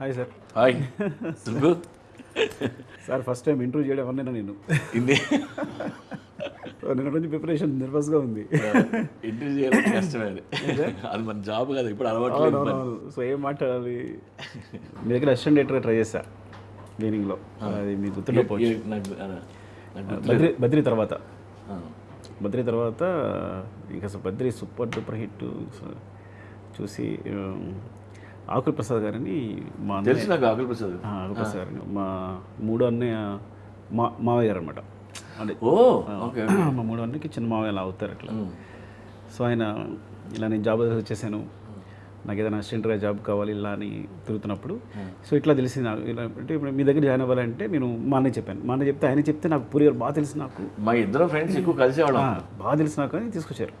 Hi sir hi Subbu sir first time interview చేయడం అన్నా నేను. ఇది నిన్న నుంచి ప్రిపరేషన్ నర్వస్గా ఉంది. ఇంటర్వ్యూ చేయడం కష్టమే అది. మన జాబ్ కదా ఇప్పుడు అలవాటు సో ఏం మాట్లాడాలి? మీ దగ్గర అసిస్టెంట్ డైరెక్టర్గా ట్రై చేశా మీనింగ్లో అది మీకు గుర్తుండకపోవచ్చు. బద్రి బద్రి తర్వాత. బద్రి తర్వాత ఇంకా బద్రి సూపర్ డూపర్ హిట్ చూసి ఆకుల ప్రసాద్ గారని మా అన్నయ్య- తెలుసు నాకు ఆకుల ప్రసాద్ ఆకుల ప్రసాద్ గారని. మా మూడో అన్నయ్య మా మావయ్య గారు అనమాట అంటే ఓ మా మూడో అన్నకి చిన్న మావయ్య అలా అవుతారు అట్లా. సో ఆయన ఇలా నేను జాబ్ వచ్చేసాను నాకు ఏదైనా అసిస్టెంట్గా జాబ్ కావాలి ఇలా అని తిరుగుతున్నప్పుడు. సో ఇట్లా తెలిసింది నాకు. ఇలా అంటే ఇప్పుడు మీ దగ్గర జాయిన్ అవ్వాలంటే నేను మా అన్నయ్య చెప్పాను. మా అన్నయ్య చెప్తే ఆయన చెప్తే నాకు పూరి గారు బాగా తెలుసు నాకు. మా ఇద్దరు ఫ్రెండ్స్ ఎక్కువ కలిసేవాళ్ళం. బాగా తెలుసు నాకు అని తీసుకొచ్చారు.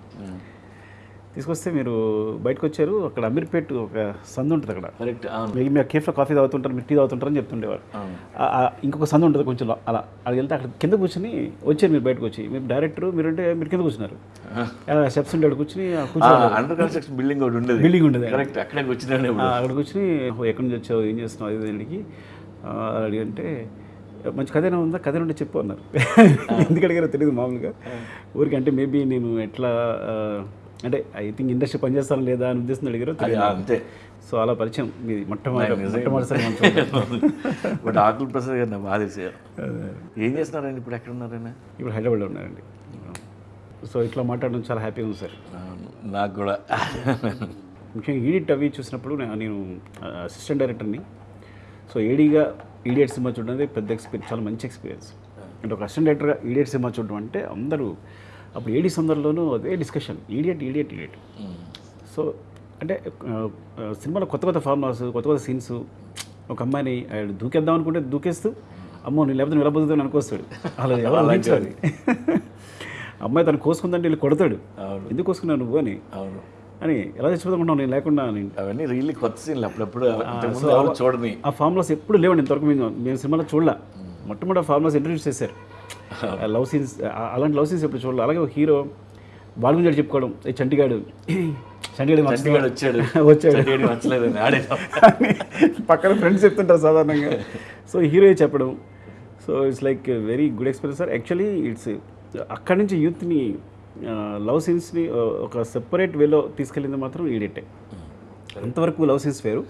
తీసుకొస్తే మీరు బయటకు వచ్చారు అక్కడ అమీర్పేట్ ఒక సందు ఉంటుంది అక్కడ. కరెక్ట్ మీరు కేఫ్లో కాఫీ తాగుతుంటారు మీరు టీ తాగుతుంటారని చెప్తుండేవారు. అవును. ఆ- ఆ ఇంకొక సందు ఉంటుంది కొంచెం అలా అది వెళ్తే అక్కడ కింద కూర్చొని వచ్చారు మీరు బయటకు వచ్చి మీరు డైరెక్టర్ మీరంటే మీరు కింద కూర్చున్నారు. స్టెప్స్ ఉండే కూర్చుని అండర్ కన్స్ట్రక్షన్ బిల్డింగ్ ఒకటి ఉండేది. బిల్డింగ్ ఉండేది. కరెక్ట్ అక్కడే వచ్చినాను ఆ, అక్కడ కూర్చొని "ఓ, ఎక్కడి నుంచి వచ్చావు? ఏం చేస్తున్నావు? అది ఇది" అని ఆ, అడిగంటే మంచి కథ ఉందా? కథ ఉంటే చెప్పు అన్నారు. ఎందుకు అడిగారో తెలియదు మామూలుగా. ఊరికి అంటే మేబీ నేను ఎట్లా అంటే ఐ థింక్ ఇండస్ట్రీ పనిచేస్తాను లేదా అని ఉద్దేశం అడిగారో అంతే. సో అలా పరిచయం మీది మొట్టమొదటి. బట్ ఆకుల ప్రసాద్ గారు బాగా ఏం చేస్తున్నారండి ఇప్పుడు? ఎక్కడ ఉన్నారైనా ఇప్పుడు హైదరాబాద్లో ఉన్నారండి. సో ఇట్లా మాట్లాడడం చాలా హ్యాపీగా ఉంది సార్. నాకు కూడా. ముఖ్యంగా ఈడిట్ అవి చూసినప్పుడు నేను అసిస్టెంట్ డైరెక్టర్ని సో ఏడీగా ఈడియట్ సినిమా చూడడం పెద్ద ఎక్స్పీరియన్స్ చాలా మంచి ఎక్స్పీరియన్స్ అంటే ఒక అసిస్టెంట్ డైరెక్టర్గా ఈడియట్ సినిమా చూడడం అంటే అందరూ అప్పుడు ఏడీ సందర్భంలోనూ అదే discussion idiot idiot idiot so అంటే సినిమాలో కొత్త కొత్త ఫార్ములాస్ కొత్త కొత్త సీన్స్ ఒక అమ్మాయిని ఆయన దూకేద్దాం అనుకుంటే దూకేస్తూ అమ్మో నేను లేకపోతే నిలబడుతుంది అనుకొస్తాడు. అలా ఎవరు ఊహించాలి? అమ్మాయి తను కోసుకుందంటే వీళ్ళు కొడతాడు. ఎందుకు కోసుకున్నావు నువ్వు అని? అని ఎలా చచ్చిపోతాం నేను లేకుండా అవన్నీ రియల్లీ కొత్త సీన్లు అప్పుడప్పుడు. చూడని. ఆ ఫార్ములాస్ ఎప్పుడు లేవండి ఇంతవరకు మేము. మేము సినిమాలో చూడలే. మొట్టమొదటి ఫార్ములాస్ ఇంట్రడ్యూస్ చేశారు. లవ్ సీన్స్ అలాంటి లవ్ సీన్స్ ఎప్పుడు చూడాలి. అలాగే ఒక హీరో వాళ్ళ గురించి చెప్పుకోవడం ఏ చంటిగాడు చంటిగాడు వచ్చాడు. వచ్చాడు. పక్కన ఫ్రెండ్స్ చెప్తుంటారు సాధారణంగా. సో హీరో చెప్పడం. So it's like very good experience sir actually it's అక్కడి నుంచి యూత్ని లవ్ సీన్స్ని ఒక సెపరేట్ వేలో తీసుకెళ్ళింది మాత్రం ఈడెట్టే. అంతవరకు లవ్ సీన్స్ వేరు.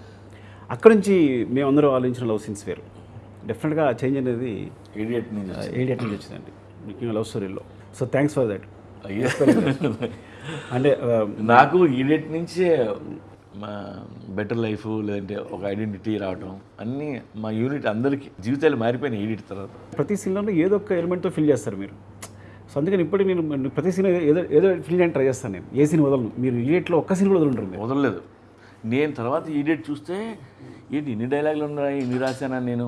అక్కడి నుంచి మేమందరం ఆలోచించిన లవ్ సీన్స్ వేరు. డెఫినెట్గా చేంజ్ అనేది ఇడియట్ నుంచి ఏడియట్ నుంచి వచ్చిందండి. ముఖ్యంగా లవ్ స్టోరీలో సో థ్యాంక్స్ ఫర్ దట్. అంటే ఆ, నాకు ఇడియట్ నుంచే మా బెటర్ లైఫ్ లేదంటే ఒక ఐడెంటిటీ రావటం అన్నీ మా యూనిట్ అందరికి జీవితాలు మారిపోయినాయి ఈడిట్ తర్వాత. ప్రతి సీన్లో ఏదో ఒక ఎలిమెంట్తో ఫిల్ చేస్తారు మీరు. సో అందుకని ఇప్పటికి నేను ప్రతి సీన్ ఏదో ఏదో ఫిల్ చేయడానికి ట్రై చేస్తాను నేను. ఏ సీన్ వదలను? మీరు ఇడియట్లో ఒక్క సీన్ కూడా వదలంటారు వదలలేదు. నేను తర్వాత ఈడియట్ చూస్తే ఏంటి ఇన్ని డైలాగులు ఉన్నాయి ఇన్ని రాశానా నేను?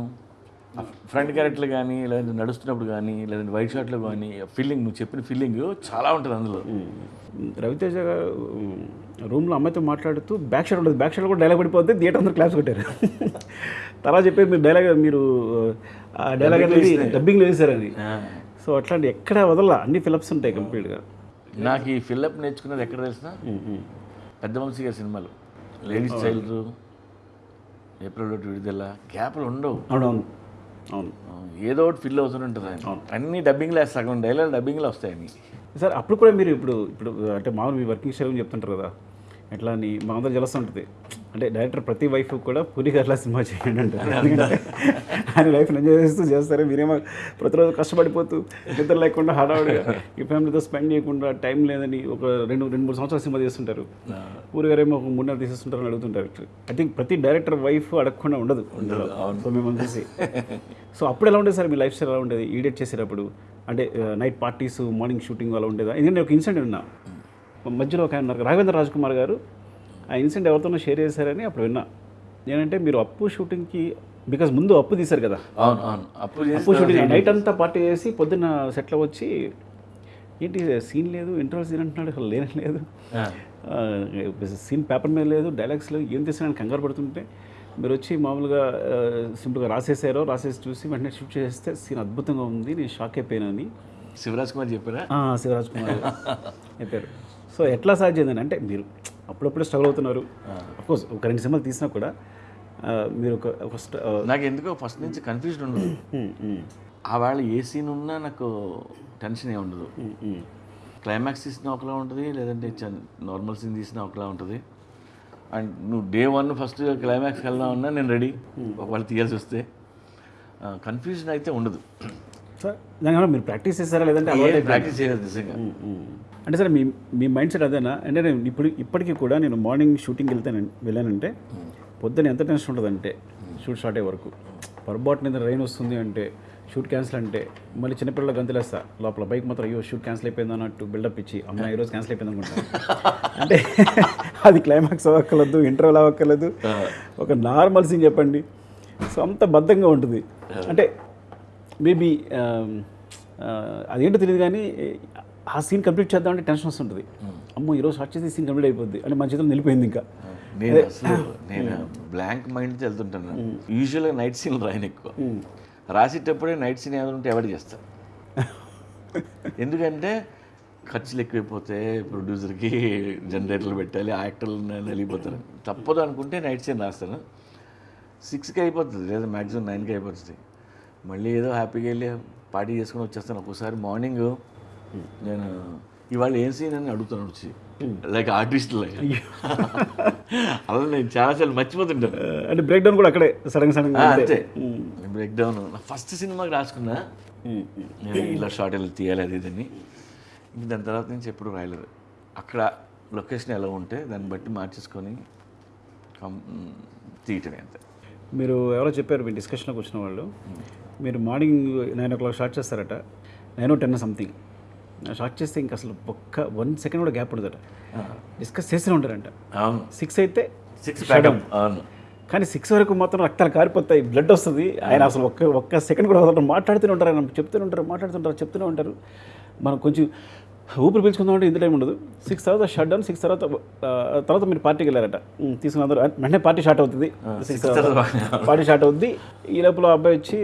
ఫ్రంట్ క్యారెక్టర్లు కానీ లేదంటే నడుస్తున్నప్పుడు కానీ లేదంటే వైట్ షాట్లో కానీ ఫీలింగ్ నువ్వు చెప్పిన ఫీలింగ్ చాలా ఉంటుంది అందులో. రవితేజ గారు రూమ్లో అమ్మాయితో మాట్లాడుతూ బ్యాక్ షాట్ ఉండదు. బ్యాక్ షాట్ కూడా డైలాగ్ పడిపోతే థియేటర్ అందరూ క్లాప్స్ కొట్టారు. తర్వాత చెప్పేది మీరు డైలాగ్ మీరు ఆ డైలాగ్ అనేది డబ్బింగ్లో వేశారని సో అట్లాంటి ఎక్కడ వదల అన్ని ఫిలప్స్ ఉంటాయి కంప్లీట్గా. నాకు ఈ ఫిల్అప్ నేర్చుకున్నది ఎక్కడ తెలిసిన పెద్ద వంశీ గారి సినిమాలు. లేడీస్ చైల్డ్ ఏప్రిల్ ఒకటి విడుదల గ్యాప్లు ఉండవు. అవునవును. అవును. ఏదో ఒకటి ఫిల్ అవుతూనే ఉంటుంది ఆయన. అన్ని డబ్బింగ్లో సగం డైలాగ్ డబ్బింగ్లో వస్తాయని సార్ అప్పుడు కూడా మీరు ఇప్పుడు ఇప్పుడు అంటే మామూలు మీ వర్కింగ్ స్టైల్ చెప్తుంటారు కదా. ఎట్లా అని మా అందరూ జలస్తూ ఉంటుంది. అంటే డైరెక్టర్ ప్రతి వైఫ్ కూడా పూరి గట్లా సినిమా చేయండి అంటారు ఆయన లైఫ్ని ఎంజాయ్ చేస్తూ చేస్తారు. మీరేమో ప్రతిరోజు కష్టపడిపోతూ నిద్ర లేకుండా హడావుడిగా ఈ ఫ్యామిలీతో స్పెండ్ చేయకుండా టైం లేదని ఒక రెండు రెండు మూడు సంవత్సరాలు సినిమా చేస్తుంటారు. పూరి గారేమో ఒక మూడు నెలలు తీసేస్తుంటారని అడుగుతుంటారు ఐ థింక్ ప్రతి డైరెక్టర్ వైఫ్ అడగకుండా ఉండదు. సో మిమ్మల్ని చూసి. సో అప్పుడు ఎలా ఉండేది సార్? మీ లైఫ్ స్టైల్ ఎలా ఉండేది? ఈడియట్ చేసేటప్పుడు? అంటే నైట్ పార్టీస్ మార్నింగ్ షూటింగ్ అలా ఉండేదా? ఎందుకంటే ఒక ఇన్సిడెంట్ విన్నా. మధ్యలో ఒక ఆయన ఉన్నారు. రాఘవేంద్ర రాజ్కుమార్ గారు ఆ ఇన్సిడెంట్ ఎవరితోనో షేర్ చేశారని అప్పుడు విన్నా. నేనంటే మీరు అప్పు షూటింగ్కి బికాజ్ ముందు అప్పు తీశారు కదా. అవును అవును. అప్పుడు చేసి అప్పు షూటింగ్ నైట్ అంతా పార్టీ చేసి పొద్దున్న సెట్లో వచ్చి ఏంటి సీన్ లేదు ఇంటర్వల్ సీన్ అంటున్నాడు అసలు లేనే లేదు. సీన్ పేపర్ మీద లేదు డైలాగ్స్ లేవు ఏం తీసినా కంగారు పడుతుంటే మీరు వచ్చి మామూలుగా సింపుల్గా రాసేసారో రాసేసి చూసి వెంటనే షూట్ చేస్తే సీన్ అద్భుతంగా ఉంది నేను షాక్ అయిపోయానని శివరాజ్ కుమార్ చెప్పారా? శివరాజ్ కుమార్ చెప్పారు. సో ఎట్లా సాధ్యం అంటే మీరు అప్పుడప్పుడు స్ట్రగుల్ అవుతున్నారు. కోర్స్ ఒక రెండు సినిమాలు తీసినా కూడా మీరు ఒక ఒక స్ట- ఆ, నాకు ఎందుకో ఫస్ట్ నుంచి కన్ఫ్యూజన్ ఉండదు. ఆ వేళ ఏ సీన్ ఉన్నా నాకు టెన్షన్ ఏ ఉండదు. క్లైమాక్స్ తీసిన ఒకలా ఉంటుంది లేదంటే నార్మల్ సీన్ తీసిన ఒకలా ఉంటుంది. అండ్ నువ్వు డే వన్ ఫస్ట్ క్లైమాక్స్కి వెళ్దాం ఉన్నా నేను రెడీ ఒకవేళ తీయాల్సి వస్తే. కన్ఫ్యూజన్ అయితే ఉండదు. సార్ దానివల్ల మీరు ప్రాక్టీస్ చేస్తారా లేదంటే? ప్రాక్టీస్ చేయలేదు నిజంగా. అంటే సరే మీ మీ మైండ్ సెట్ అదేనా? అంటే నేను ఇప్పుడు ఇప్పటికీ కూడా నేను మార్నింగ్ షూటింగ్ వెళ్తే వెళ్ళానంటే పొద్దున ఎంత టెన్షన్ ఉంటుందంటే షూట్ స్టార్ట్ అయ్యే వరకు. పొరపాటున ఏదైనా రైన్ వస్తుంది అంటే షూట్ క్యాన్సిల్ అంటే మళ్ళీ చిన్నపిల్లలు గంతులేస్తా. లోపల బైక్ మాత్రం అయ్యో షూట్ క్యాన్సిల్ అయిపోయింది అన్నట్టు బిల్డప్ ఇచ్చి అమ్మ ఈరోజు క్యాన్సిల్ అయిపోయింది అనుకుంటా. అంటే అది క్లైమాక్స్ అవ్వక్కర్లేదు ఇంటర్వెల్ అవ్వక్కర్లేదు. ఒక నార్మల్ సీన్ చెప్పండి. సో అంత బద్ధంగా ఉంటుంది. అంటే మేబీ అదేంటో తెలియదు కానీ ఆ సీన్ కంప్లీట్ చేద్దామంటే టెన్షన్ వస్తుంటుంది. అమ్మో ఈరోజు షార్ట్ చేసి సీన్ కంప్లీట్ అయిపోద్ది అంటే మన చేతిలో నిలిపోయింది ఇంకా. నేను అసలు నేను బ్లాంక్ మైండ్తో వెళ్తుంటాను. యూజువల్గా నైట్ సీన్ రాయను ఎక్కువ. రాసేటప్పుడే నైట్ సీన్ ఏమైనా ఉంటే ఎవరు చేస్తారు ఎందుకంటే ఖర్చులు ఎక్కువైపోతే ప్రొడ్యూసర్కి జనరేటర్లు పెట్టాలి యాక్టర్లు నలిగిపోతారు. తప్పదు అనుకుంటే నైట్ సీన్ రాస్తాను. సిక్స్కి అయిపోతుంది లేదా మ్యాక్సిమం నైన్కి అయిపోతుంది. మళ్ళీ ఏదో హ్యాపీగా వెళ్ళి పార్టీ చేసుకుని వచ్చేస్తాను. ఒక్కోసారి మార్నింగ్ నేను ఇవాళ ఏం సీన్ అని అడుగుతాను వచ్చి. లైక్ ఆర్టిస్ట్ లైక్ అలా నేను చాలాసార్లు మర్చిపోతుంటాను. అంటే బ్రేక్ డౌన్ కూడా అక్కడే సడన్ సడన్ అంతే. బ్రేక్ డౌన్ నా ఫస్ట్ సినిమాకి రాసుకున్నా. నేను ఇలా షార్ట్ వెళ్ళి తీయాలి అది ఇదని ఇంక దాని తర్వాత నుంచి ఎప్పుడు రాయలేదు. అక్కడ లొకేషన్ ఎలా ఉంటే దాన్ని బట్టి మార్చేసుకొని తీయటమే అంతే. మీరు ఎవరో చెప్పారు మీ డిస్కషన్లోకి వచ్చిన వాళ్ళు. మీరు morning nine o'clock start చేస్తారట. Nine or ten something start చేస్తే ఇంకా అసలు ఒక్క వన్ సెకండ్ కూడా గ్యాప్ ఉండదట. డిస్కస్ చేస్తూనే ఉంటారంట. సిక్స్ అయితే సిక్స్ అవును. కానీ సిక్స్ వరకు మాత్రం రక్తాలు కారిపోతాయి బ్లడ్ వస్తుంది. ఆయన అసలు ఒక్క ఒక్క సెకండ్ కూడా వదలరు. మాట్లాడుతూనే ఉంటారు ఆయన చెప్తూనే ఉంటారు మాట్లాడుతుంటారు చెప్తూనే ఉంటారు. మనం కొంచెం ఊపిరి పీల్చుకుందామంటే ఇంత టైం ఉండదు. సిక్స్ తర్వాత షట్ డౌన్ సిక్స్ తర్వాత తర్వాత మీరు పార్టీకి వెళ్ళారట. తీసుకున్న వెంటనే పార్టీ స్టార్ట్ అవుతుంది. సిక్స్ తర్వాత పార్టీ స్టార్ట్ అవుద్ది. ఈ లోపల అబ్బాయి వచ్చి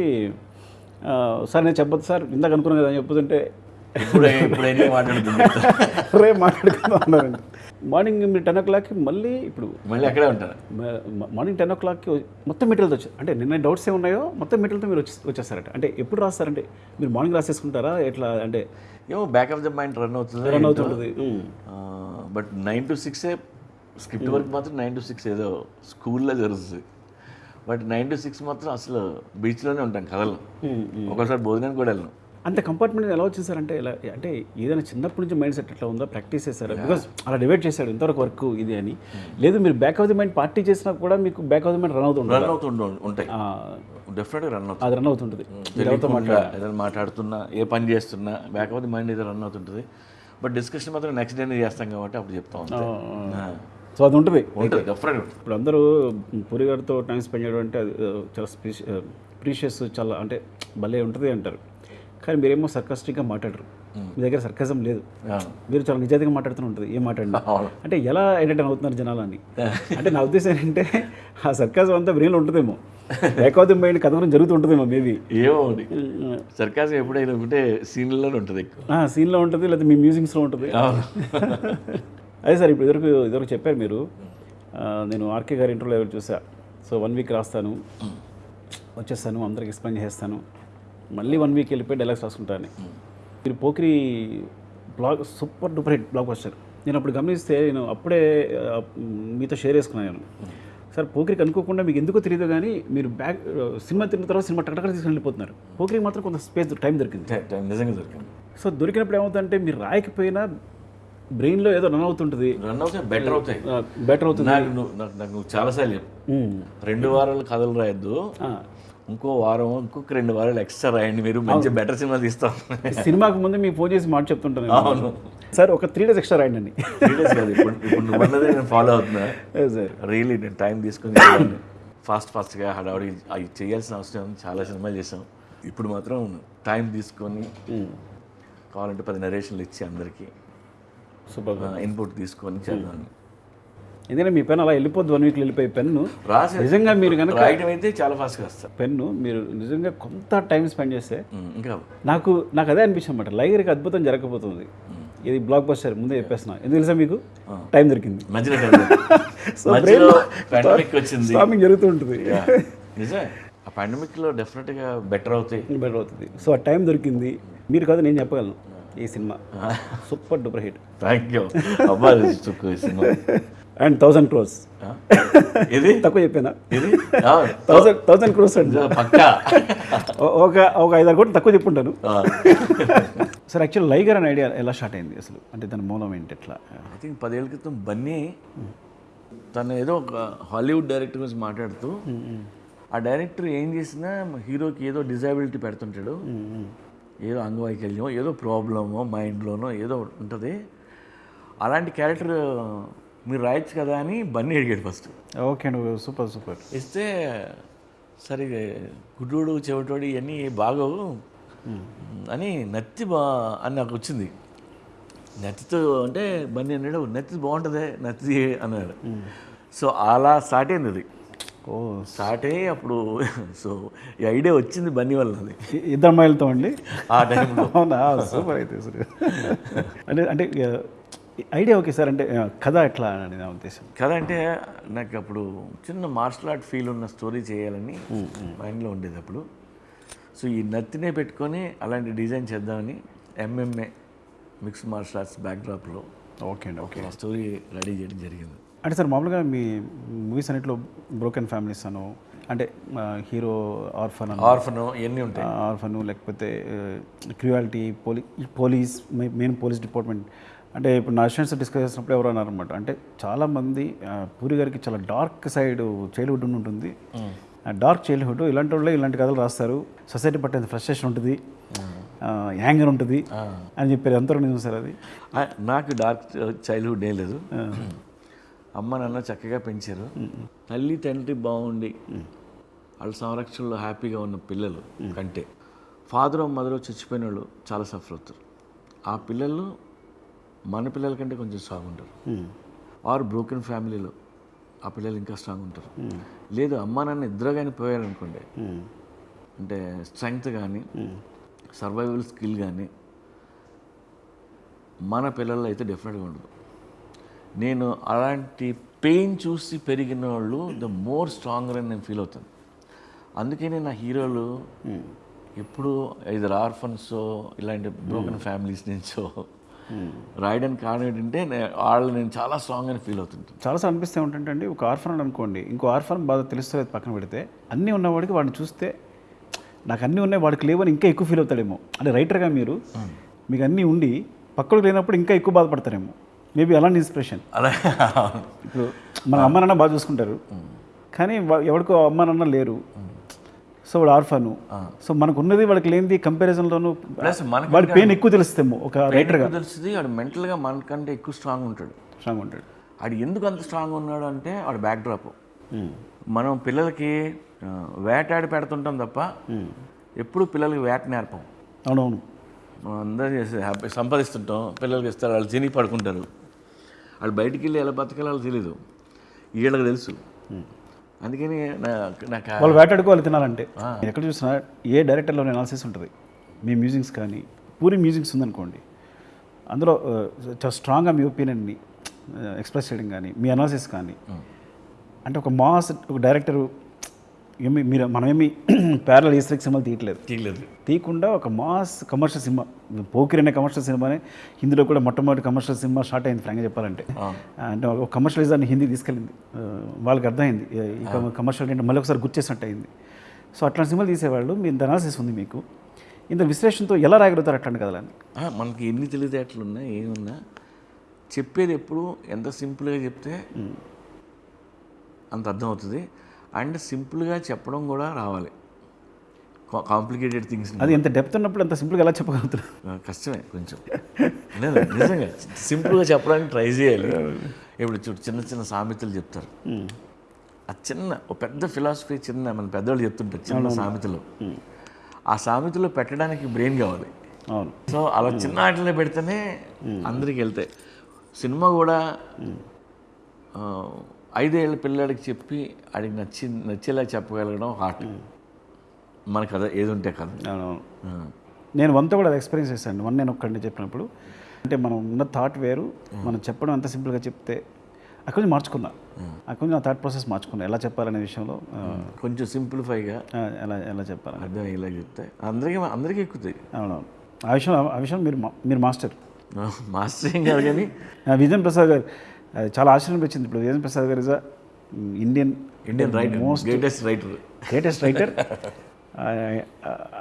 సార్ నేను చెప్పొద్దు సార్. ఇందాక అనుకున్నాను కదా అని చెప్పుతుంటే ఇప్పుడు ఇప్పుడు ఎన్ని మాట్లాడుతుంది. రే మాట్లాడుకుందాం అన్నారండి. మార్నింగ్ మీరు టెన్ ఓ క్లాక్కి మళ్ళీ ఇప్పుడు మళ్ళీ అక్కడే మ- మార్నింగ్ టెన్ ఓ క్లాక్కి మొత్తం మెటీరియల్తో వచ్చారు అంటే నిన్న డౌట్స్ ఏ ఉన్నాయో మొత్తం మెటీరియల్తో మీరు వచ్చి వచ్చేస్తారట. అంటే ఎప్పుడు రాస్తారంటే మీరు మార్నింగ్ రాసేసుకుంటారా? ఎట్లా? అంటే ఏమో back of the mind run అవుతుంది. రన్ అవుతుంటుంది. బట్ నైన్ టు సిక్సే స్క్రిప్ట్ వర్క్ మాత్రం నైన్ టు సిక్స్ ఏదో స్కూల్లో జరుగుతుంది. బట్ నైన్ టు సిక్స్ మాత్రం అసలు బీచ్లోనే ఉంటాం కథలు ఒకసారి భోజనానికి కూడా వెళ్ళను. అంత కంపార్ట్మెంట్ ఎలా వచ్చింది సార్ అంటే ఏదైనా చిన్నప్పటి నుంచి మైండ్ సెట్ ఎట్లా ఉందో ప్రాక్టీస్ చేశారా. బికాస్ అలా డివైడ్ చేశాడు ఇంతవరకు వర్క్ ఇది అని. లేదు మీరు back of the mind party చేసినా కూడా మీకు back of the mind run అవుతుంది రన్ అవుతుండ ఉంటాయి. డెఫినెట్గా రన్ అవుతుంది. అది రన్ అవుతుంటుంది. ఏదైనా మాట్లాడుతున్నా ఏ పని చేస్తున్నా బ్యాక్ ఆఫ్ ది మైండ్ ఏదో రన్ అవుతుంటుంది. బట్ డిస్కషన్ మాత్రం నెక్స్ట్ డేనే చేస్తాం కాబట్టి అప్పుడు చెప్తాం ఆ. సో అది ఉంటుంది. ఇప్పుడు అందరూ పూరి గారితో టైం స్పెండ్ చేయడం అంటే అది చాలా ప్రీషియస్ చాలా అంటే భలే ఉంటుంది అంటారు. కానీ మీరేమో సర్కస్టిక్గా మాట్లాడరు. మీ దగ్గర సర్కజం లేదు. మీరు చాలా నిజాయితీగా మాట్లాడుతూ ఉంటుంది. ఏం మాట్లాడినా. అంటే ఎలా ఎంటర్టైన్ అవుతున్నారు జనాలని? అంటే నా ఉద్దేశం ఏంటంటే ఆ సర్కజం అంతా బ్రెయిన్లో ఉంటుందేమో. లేకపోతే మైండ్ కథ గురించి జరుగుతూ ఉంటుందేమో మేబీ ఏమో సర్కాసం ఎప్పుడైనా ఉంటే సీన్లలోనే ఉంటుంది ఎక్కువ. సీన్లో ఉంటుంది లేదా మీ మ్యూజిక్స్లో ఉంటుంది. అదే సార్ ఇప్పుడు ఇదివరకు ఇదివరకు చెప్పారు మీరు. నేను ఆర్కే గారి ఇంటర్వ్యూలో ఎవరు చూసా? సో వన్ వీక్ రాస్తాను. వచ్చేస్తాను అందరికి ఎక్స్ప్లెయిన్ చేస్తాను. మళ్ళీ వన్ వీక్ వెళ్ళిపోయి డైలాగ్స్ రాసుకుంటాను. మీరు Pokiri block super duper hit block వస్తారు నేను అప్పుడు గమనిస్తే నేను అప్పుడే మీతో షేర్ చేసుకున్నాను సార్ పోకిరికి అనుకోకుండా మీకు ఎందుకో తెలియదు కానీ మీరు బ్యాక్ సినిమా తిన్న తర్వాత సినిమా టక్కడక్కడ తీసుకుని వెళ్ళిపోతున్నారు. పోకిరికి మాత్రం కొంత స్పేస్ టైం దొరికింది. టైం నిజంగా దొరికింది. సో దొరికినప్పుడు ఏమవుతుందంటే మీరు రాయకపోయినా బ్రెయిన్లో ఏదో రన్ అవుతుంటుంది. రన్ అవుతాయి బెటర్ అవుతాయి. బెటర్ అవుతుంది. నాకు నువ్వు నాకు నాకు నువ్వు చాలాసార్లు చెప్పు. రెండు వారాలు కథలు రాయొద్దు. ఇంకో వారం ఇంకొక రెండు వారాలు ఎక్స్ట్రా రాయండి. మీరు మంచి బెటర్ సినిమా తీస్తాం. సినిమాకు ముందు మీకు ఫోన్ చేసి మాట చెప్తుంటాను. అవును. సార్ ఒక త్రీ డేస్ ఎక్స్ట్రా రాయండి అండి Serious కాదు ఇప్పుడు ఇప్పుడు నువ్వు అన్నదే నేను ఫాలో అవుతున్నా. సార్. రియలీ నేను టైం తీసుకొని ఫాస్ట్ ఫాస్ట్గా హడావుడి అవి చేయాల్సిన అవసరం. చాలా సినిమాలు చేసాం ఇప్పుడు మాత్రం టైం తీసుకొని కావాలంటే పది నరేషన్లు ఇచ్చి అందరికీ. ఇన్పుట్ తీసుకొని చేద్దాం ఎందుకంటే మీ పెన్ అలా వెళ్ళిపోద్ది వన్ వీక్లో వెళ్ళిపోయి పెన్ను. రాసి నిజంగా మీరు కనుక రాయడం అయితే చాలా ఫాస్ట్గా వస్తారు పెన్ను మీరు నిజంగా కొంత టైం స్పెండ్ చేస్తే ఇంకా నాకు నాకు అదే అనిపించింది అనమాట లైగర్కి అద్భుతం జరగకపోతుంది. ఇది బ్లాక్ బస్టర్ ముందే చెప్పేస్తున్నా. ఎందుకు తెలుసా మీకు? టైం దొరికింది. స్టాపింగ్ జరుగుతూ ఉంటుంది. నిజమే. ఆ pandemic లో డెఫినెట్గా బెటర్ అవుతాయి. బెటర్ అవుతుంది. సో ఆ టైం దొరికింది. మీరు కాదు నేను చెప్పగలను. ఈ cinema. Super duper hit. Thank you cinema. And thousand crores. ఆ? ఇది తక్కువ చెప్పానా? ఇది థౌసండ్ థౌసండ్ క్రోర్స్ అండి. ఒక ఒక ఐదారు కోట్లు తక్కువ చెప్పుంటాను. సార్ యాక్చువల్ లైగర్ అనే ఐడియా ఎలా స్టార్ట్ అయింది అసలు? అంటే దాని మూలం ఏంటి ఎట్లా? ఐ థింక్ పదేళ్ళ క్రితం బన్నీ తను ఏదో ఒక హాలీవుడ్ డైరెక్టర్ గురించి మాట్లాడుతూ ఆ డైరెక్టర్ ఏం చేసినా హీరోకి ఏదో డిజాబిలిటీ పెడుతుంటాడు. ఏదో అంగవైకల్యం ఏదో ప్రాబ్లమో మైండ్లోనో ఏదో ఉంటుంది. అలాంటి క్యారెక్టర్ మీరు రాయొచ్చు కదా అని బన్నీ అడిగాడు ఫస్ట్. ఓకే అండి సూపర్ సూపర్. ఇస్తే సరే గుడ్డోడు చెవిటోడు ఇవన్నీ బాగోవు అని నత్తి బా అని నాకు వచ్చింది. నత్తితో అంటే బన్నీ అన్నాడు నత్తి బాగుంటుంది నత్తి అన్నాడు. సో అలా స్టార్ట్ అయింది అది. ఓ స్టార్ట్ అయ్యి అప్పుడు. సో ఈ ఐడియా వచ్చింది బన్నీ వల్ల అది ఇద్దరు అమ్మాయిలతో అండి? ఆ టైంలో. అవునా? సూపర్ అయితే అసలు అంటే అంటే ఐడియా ఓకే సార్. అంటే కథ ఎట్లా అని నా ఉద్దేశం. కథ అంటే నాకు అప్పుడు చిన్న మార్షల్ ఆర్ట్ ఫీల్ ఉన్న స్టోరీ చేయాలని మైండ్లో ఉండేది అప్పుడు. సో ఈ నత్తినే పెట్టుకొని అలాంటి డిజైన్ చేద్దామని ఎంఎంఏ మిక్స్ మార్షల్ ఆర్ట్స్ బ్యాక్డ్రాప్లో ఓకే అండి ఓకే. ఆ స్టోరీ రెడీ చేయడం జరిగింది. అంటే సార్ మామూలుగా మీ మూవీస్ అన్నింటిలో బ్రోకెన్ ఫ్యామిలీస్ అను అంటే హీరో ఆర్ఫన్ ఆర్ఫన్ ఇవన్నీ ఉంటాయి. ఆర్ఫన్ లేకపోతే క్రియాలిటీ పోలీ పోలీస్ మెయిన్ పోలీస్ డిపార్ట్మెంట్. అంటే ఇప్పుడు నా స్టూడెంట్స్ డిస్కస్ చేసినప్పుడు ఎవరు అన్నారనమాట అంటే చాలామంది పూరి గారికి చాలా డార్క్ సైడ్ చైల్డ్హుడ్ ఉంటుంది. డార్క్ చైల్డ్హుడ్ ఇలాంటి వాళ్ళే ఇలాంటి కథలు రాస్తారు. సొసైటీ పట్టేంత ఫ్రస్ట్రేషన్ ఉంటుంది. యాంగర్ ఉంటుంది. అని చెప్పారు ఎంతవరకు నిజం సార్ అది? నాకు డార్క్ చైల్డ్హుడ్ ఏ లేదు. అమ్మ నాన్న చక్కగా పెంచారు. తల్లి తండ్రి బాగుండి. వాళ్ళ సంరక్షణలో హ్యాపీగా ఉన్న పిల్లలు కంటే. ఫాదర్ మదర్ చచ్చిపోయిన వాళ్ళు చాలా సఫర్ అవుతారు. ఆ పిల్లలు మన పిల్లల కంటే కొంచెం స్ట్రాంగ్ ఉంటారు. ఆర్ బ్రోకెన్ ఫ్యామిలీలో ఆ పిల్లలు ఇంకా స్ట్రాంగ్ ఉంటారు. లేదు అమ్మ నాన్న ఇద్దరు కానీ పోయారనుకోండి. అంటే స్ట్రెంగ్త్ కానీ సర్వైవల్ స్కిల్ కానీ మన పిల్లల్లో అయితే డెఫినెట్గా ఉండదు. నేను అలాంటి పెయిన్ చూసి పెరిగిన వాళ్ళు ద మోర్ స్ట్రాంగర్ అని నేను ఫీల్ అవుతాను. అందుకనే నా హీరోలు ఎప్పుడు ఐదర్ ఆర్ఫన్స్ ఇలాంటి బ్రోకెన్ ఫ్యామిలీస్ నుంచో రాయడానికి కారణం ఏంటంటే వాళ్ళు నేను చాలా స్ట్రాంగ్ అని ఫీల్ అవుతుంటాను. చాలాసార్లు అనిపిస్తే ఏంటంటే అండి ఒక ఆర్ఫన్ అనుకోండి ఇంకో ఆర్ఫన్ బాధ తెలుస్తుంది పక్కన పెడితే అన్నీ ఉన్నవాడికి వాడిని చూస్తే నాకు అన్నీ ఉన్నాయి వాడికి లేవని ఇంకా ఎక్కువ ఫీల్ అవుతాడేమో. అంటే రైటర్గా మీరు మీకు అన్నీ ఉండి పక్కడికి లేనప్పుడు ఇంకా ఎక్కువ బాధపడతారేమో. మేబీ అలాంటి ఇన్స్పిరేషన్. అలా ఇప్పుడు మన అమ్మ నాన్న బాగా చూసుకుంటారు. కానీ ఎవరికో అమ్మ నాన్న లేరు. సో వాడు ఆర్ఫను. సో మనకు ఉన్నది వాడికి లేనిది కంపారిజన్లోను ప్లస్ మనకి వాడి పెయిన్ ఎక్కువ తెలుస్తేమో ఒక రైటర్గా తెలుస్తుంది వాడు మెంటల్గా మనకంటే ఎక్కువ స్ట్రాంగ్ ఉంటాడు. స్ట్రాంగ్ ఉంటాడు. ఆడు ఎందుకు అంత స్ట్రాంగ్ ఉన్నాడు అంటే వాడు బ్యాక్ డ్రాప్ మనం పిల్లలకి వేటాడి పెడుతుంటాం తప్ప ఎప్పుడు పిల్లలకి వేట నేర్పం. అవునవును. మనం అందరం చేసి హ్యాపీ సంపాదిస్తుంటాం పిల్లలకి ఇస్తారు వాళ్ళు తిని పడుకుంటారు. వాళ్ళు బయటికి వెళ్ళి ఎలా బతకాలో వాళ్ళకి తెలీదు. వీళ్ళకి తెలుసు. అందుకని నాకు వాళ్ళు వేటాడుకోవాలి తినాలంటే. ఎక్కడ చూసినా ఏ డైరెక్టర్లోనే అనాలిసిస్ ఉంటుంది. మీ మ్యూజిక్స్ కానీ పూరి మ్యూజిక్స్ ఉందనుకోండి. అందులో చాలా స్ట్రాంగ్గా మీ ఒపీనియన్ని ఎక్స్ప్రెస్ చేయడం కానీ మీ అనాలిసిస్ కానీ. అంటే ఒక మాస్ ఒక డైరెక్టరు ఏమి మీరు మనమేమి ప్యారల్ ఈస్ట్రిక్ సినిమాలు తీయట్లేదు. తీయలేదు తీయకుండా ఒక మాస్ కమర్షియల్ సినిమా పోకిరి అనే కమర్షియల్ సినిమానే హిందీలో కూడా మొట్టమొదటి కమర్షియల్ సినిమా స్టార్ట్ అయింది ఫ్రాంక్గా చెప్పాలంటే. అంటే ఒక కమర్షియలిజాన్ని హిందీ తీసుకెళ్ళింది. వాళ్ళకి అర్థమైంది. ఈ కమర్షియల్ అంటే మళ్ళీ ఒకసారి గుర్తు చేసినట్టు అయింది. సో అట్లాంటి సినిమాలు తీసేవాళ్ళు. మీ అనాలిసిస్ ఉంది మీకు. ఇంత విశ్లేషణతో ఎలా రాయగలుగుతారు అట్లాంటి కథలని ఆ, మనకి ఎన్ని తెలివితేటలు ఉన్నా ఏమున్నా చెప్పేది ఎప్పుడు ఎంత సింపుల్గా చెప్తే అంత అర్థం అవుతుంది అండ్ సింపుల్గా చెప్పడం కూడా రావాలి. కాంప్లికేటెడ్ థింగ్స్ అది ఎంత డెప్త్ ఉన్నప్పుడు అంత సింపుల్గా ఎలా చెప్పగలుగుతారు? కష్టమే కొంచెం. లేదు నిజంగా సింపుల్గా చెప్పడానికి ట్రై చేయాలి. ఇప్పుడు చూడు చిన్న చిన్న సామెతలు చెప్తారు. ఆ చిన్న ఒక పెద్ద ఫిలాసఫీ చిన్న మన పెద్దవాళ్ళు చెప్తుంటారు చిన్న సామెతలు. ఆ సామెతలో పెట్టడానికి బ్రెయిన్ కావాలి. అవును. సో అలా చిన్న ఆటలో పెడితేనే అందరికి వెళ్తాయి. సినిమా కూడా ఐదేళ్ళ పిల్లాడికి చెప్పి ఆడికి నచ్చి నచ్చేలా చెప్పగలగడం హార్ట్ మన కథ ఏది ఉంటే కథ. ఆ. నేను వన్తో కూడా అది ఎక్స్పీరియన్స్ చేశాను. వన్ నేను ఒక్కడిని చెప్పినప్పుడు. అంటే మనం ఉన్న థాట్ వేరు మనం చెప్పడం ఎంత సింపుల్గా చెప్తే అక్కడి నుంచి మార్చుకున్నా. అక్కడి నుంచి నా థాట్ ప్రాసెస్ మార్చుకున్నా. ఎలా చెప్పాలనే విషయంలో ఆ, కొంచెం సింప్లిఫైగా ఆ, ఎలా ఎలా చెప్పాలని. అర్థం ఇలా చెప్తే అందరికీ అందరికీ ఎక్కుతాయి. అవునవును. ఆ విషయం ఆ విషయం మీరు మీరు మాస్టర్. మాస్టర్ ఏం కాదు కానీ ఆ, విజయన్ ప్రసాద్ గారు అది చాలా ఆశ్చర్యం అనిపించింది. ఇప్పుడు విజయన్ ప్రసాద్ గారు is Indian Indian writer greatest writer greatest writer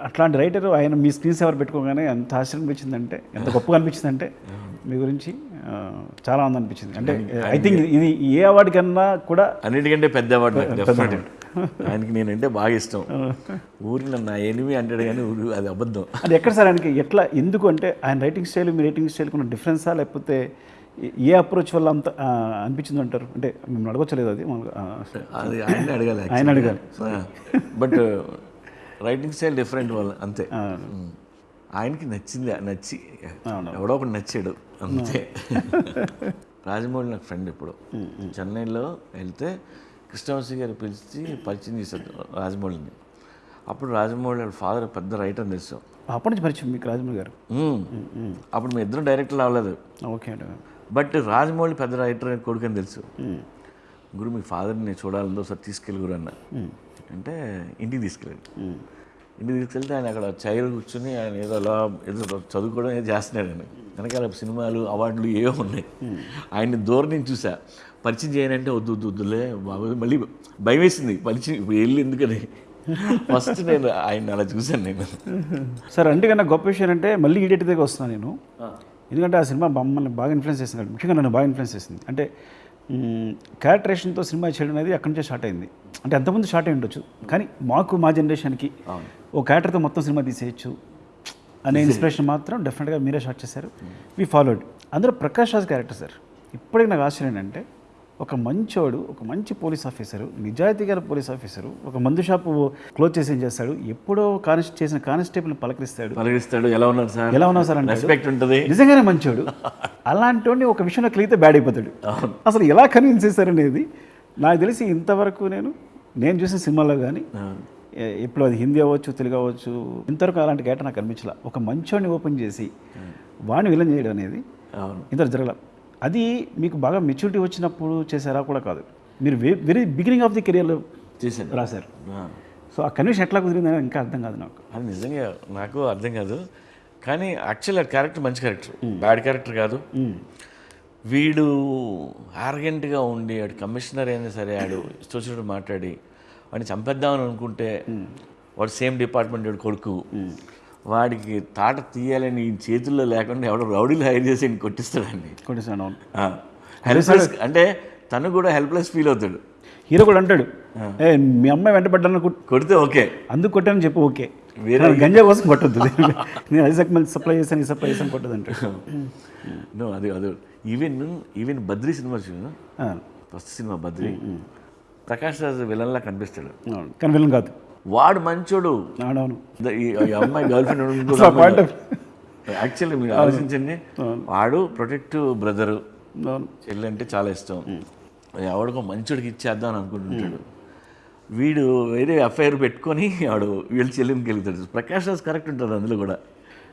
అట్లాంటి రైటర్ ఆయన మీ స్క్రీన్ సేవర్ పెట్టుకోగానే ఎంత ఆశ్చర్యం అనిపించిందంటే ఎంత గొప్పగా అనిపించిందంటే మీ గురించి చాలా ఆనందం అనిపించింది. అంటే ఐ థింక్ ఇది ఏ అవార్డు కన్నా కూడా అన్నిటికంటే పెద్ద అవార్డు ఆయనకి నేనంటే బాగా ఇష్టం. నన్ను నా ఎనిమి అంటాడు కానీ ఊరు అది అబద్ధం. అది ఎక్కడ సార్ ఆయనకి ఎట్లా ఎందుకు అంటే ఆయన రైటింగ్ స్టైల్ మీ రైటింగ్ స్టైల్ ఉన్న డిఫరెన్సా లేకపోతే ఏ- అప్రోచ్ వల్ల అంత అనిపించింది అంటారు? అంటే మేము అడగొచ్చలేదు అది? ఆయన అడగాలి ఆయన అడగాలి. బట్ రైటింగ్ స్టైల్ డిఫరెంట్ వల్ల అంతే. ఆయనకి నచ్చింది నచ్చి. ఎవడో ఒకటి నచ్చాడు అంతే. రాజమౌళి నాకు ఫ్రెండ్ ఇప్పుడు. చెన్నైలో వెళ్తే కృష్ణవంశీ గారు పిలిచి పరిచయం చేశారు రాజమౌళిని. అప్పుడు రాజమౌళి వాళ్ళ ఫాదర్ పెద్ద రైటర్ అని తెలుసు. అప్పటి నుంచి పరిచయం మీకు రాజమౌళి గారు. అప్పుడు మీ ఇద్దరు డైరెక్టర్లు అవ్వలేదు. ఓకే అండి. బట్ రాజమౌళి పెద్ద రైటర్ కొడుకు అని తెలుసు. గురు మీ ఫాదర్ని నేను చూడాలందో సార్ తీసుకెళ్ళి గురు అన్న. అంటే ఇంటికి తీసుకెళ్ళాడు. ఇంటికి తీసుకెళ్తే ఆయన అక్కడ చైర్ కూర్చుని ఆయన ఏదో అలా ఏదో చదువుకోవడం ఏదో చేస్తున్నాడు ఆయన. వెనకాల సినిమాలు అవార్డులు ఏవో ఉన్నాయి. ఆయన్ని దూరం నుంచి చూసా. పరిచయం చేయనంటే వద్దు వద్దు వద్దులే బాబు మళ్ళీ భయం వేసింది. పరిచయం వెళ్ళి ఎందుకని? ఫస్ట్ నేను ఆయన అలా చూశాను నేను. సార్ అందుకన్నా గొప్ప విషయం అంటే మళ్ళీ ఈడేటి దగ్గర వస్తున్నాను నేను. ఎందుకంటే ఆ సినిమా మమ్మల్ని బాగా ఇన్ఫ్లుయెన్స్ చేసింది ముఖ్యంగా నన్ను బాగా ఇన్ఫ్లుయెన్స్ చేసింది. అంటే క్యారెక్టరేషన్తో సినిమా చేయడం అనేది అక్కడి నుంచే స్టార్ట్ అయింది. అంటే అంతకుముందు స్టార్ట్ అయి ఉండొచ్చు. కానీ మాకు మా జనరేషన్కి ఓ క్యారెక్టర్తో మొత్తం సినిమా తీసేయచ్చు అనే ఇన్స్పిరేషన్ మాత్రం డెఫినెట్గా మీరే స్టార్ట్ చేశారు. We followed. అందులో ప్రకాష్ రాజ్ క్యారెక్టర్ సార్. ఇప్పటికి నాకు ఆశ్చర్యం ఏంటంటే ఒక మంచోడు ఒక మంచి పోలీస్ ఆఫీసరు నిజాయితీ గల పోలీస్ ఆఫీసరు ఒక మందు షాపు క్లోజ్ చేసి ఏం చేస్తాడు? ఎప్పుడో కానిస్ చేసిన కానిస్టేబుల్ని పలకరిస్తాడు. పలకరిస్తాడు. ఎలా ఉన్నారు సార్? ఎలా ఉన్నావు సార్ అంటే? రెస్పెక్ట్ ఉంటుంది. నిజంగానే మంచోడు. అలాంటి వాడిని ఒక విషయంలో కలిగితే బ్యాడ్ అయిపోతాడు అసలు ఎలా కన్విన్స్ చేశారనేది నాకు తెలిసి ఇంతవరకు నేను నేను చూసిన సినిమాలో కానీ ఇప్పుడు అది హిందీ అవ్వచ్చు తెలుగు అవ్వచ్చు ఇంతవరకు అలాంటి గేట నాకు అనిపించలే ఒక మంచోడిని ఓపెన్ చేసి వాడిని విలన్ చేయడం అనేది అవును. ఇంత జరగల. అది మీకు బాగా మెచ్యూరిటీ వచ్చినప్పుడు చేశారా కూడా కాదు. మీరు వెరీ బిగినింగ్ ఆఫ్ ది కెరియర్లో చేశాను. రాశారు. సో ఆ కన్విషన్ ఎట్లా కుదిరిందని ఇంకా అర్థం కాదు నాకు. అది నిజంగా నాకు అర్థం కాదు. కానీ యాక్చువల్ క్యారెక్టర్ మంచి క్యారెక్టర్ బ్యాడ్ క్యారెక్టర్ కాదు. వీడు ఆర్గెంట్గా ఉండి ఆడు కమిషనర్ అయినా సరే ఆడు ఇష్టం మాట్లాడి వాడిని చంపేద్దామని అనుకుంటే వాడు సేమ్ డిపార్ట్మెంట్ వాడు కొడుకు. వాడికి తాట తీయాలని ఈ చేతుల్లో లేకుండా ఎవడో రౌడీలు హైర్ చేసి ఈయన కొట్టిస్తాడండి. కొట్టేసాను అవును. హెల్ప్లెస్ అంటే తను కూడా హెల్ప్లెస్ ఫీల్ అవుతాడు. హీరో కూడా అంటాడు ఏ మీ అమ్మాయి వెంటబడ్డాను కొడితే ఓకే. అందుకు కొట్టానని చెప్పు ఓకే. వేరే- గంజా కోసం కొట్టద్దు. నేను ఐజాక్ మళ్ళీ సప్లై చేశాను ఈ సప్లై చేశాను కొట్టదు అంటాడు. నో అది అది. ఈవెన్ ఈవెన్ బద్రీ సినిమా చూడు. ఫస్ట్ సినిమా బద్రీ. ప్రకాష్ రాజ్ విలన్లా కనిపిస్తాడు. కానీ విలన్ కాదు. వాడు మంచోడు. ఈ అమ్మాయి గర్ల్ ఫ్రెండ్ యాక్చువల్లీ మీరు ఆలోచించండి. వాడు ప్రొటెక్టివ్ బ్రదరు అవును. చెల్లి అంటే చాలా ఇష్టం. ఎవడికో మంచోడికి ఇచ్చేద్దాం అని అనుకుంటుంటాడు. వీడు వేరే అఫైర్ పెట్టుకొని వాడు వీళ్ళ చెల్లికి వెళ్తాడు. ప్రకాష్ రాజ్ కరెక్ట్ ఉంటుంది అందులో కూడా.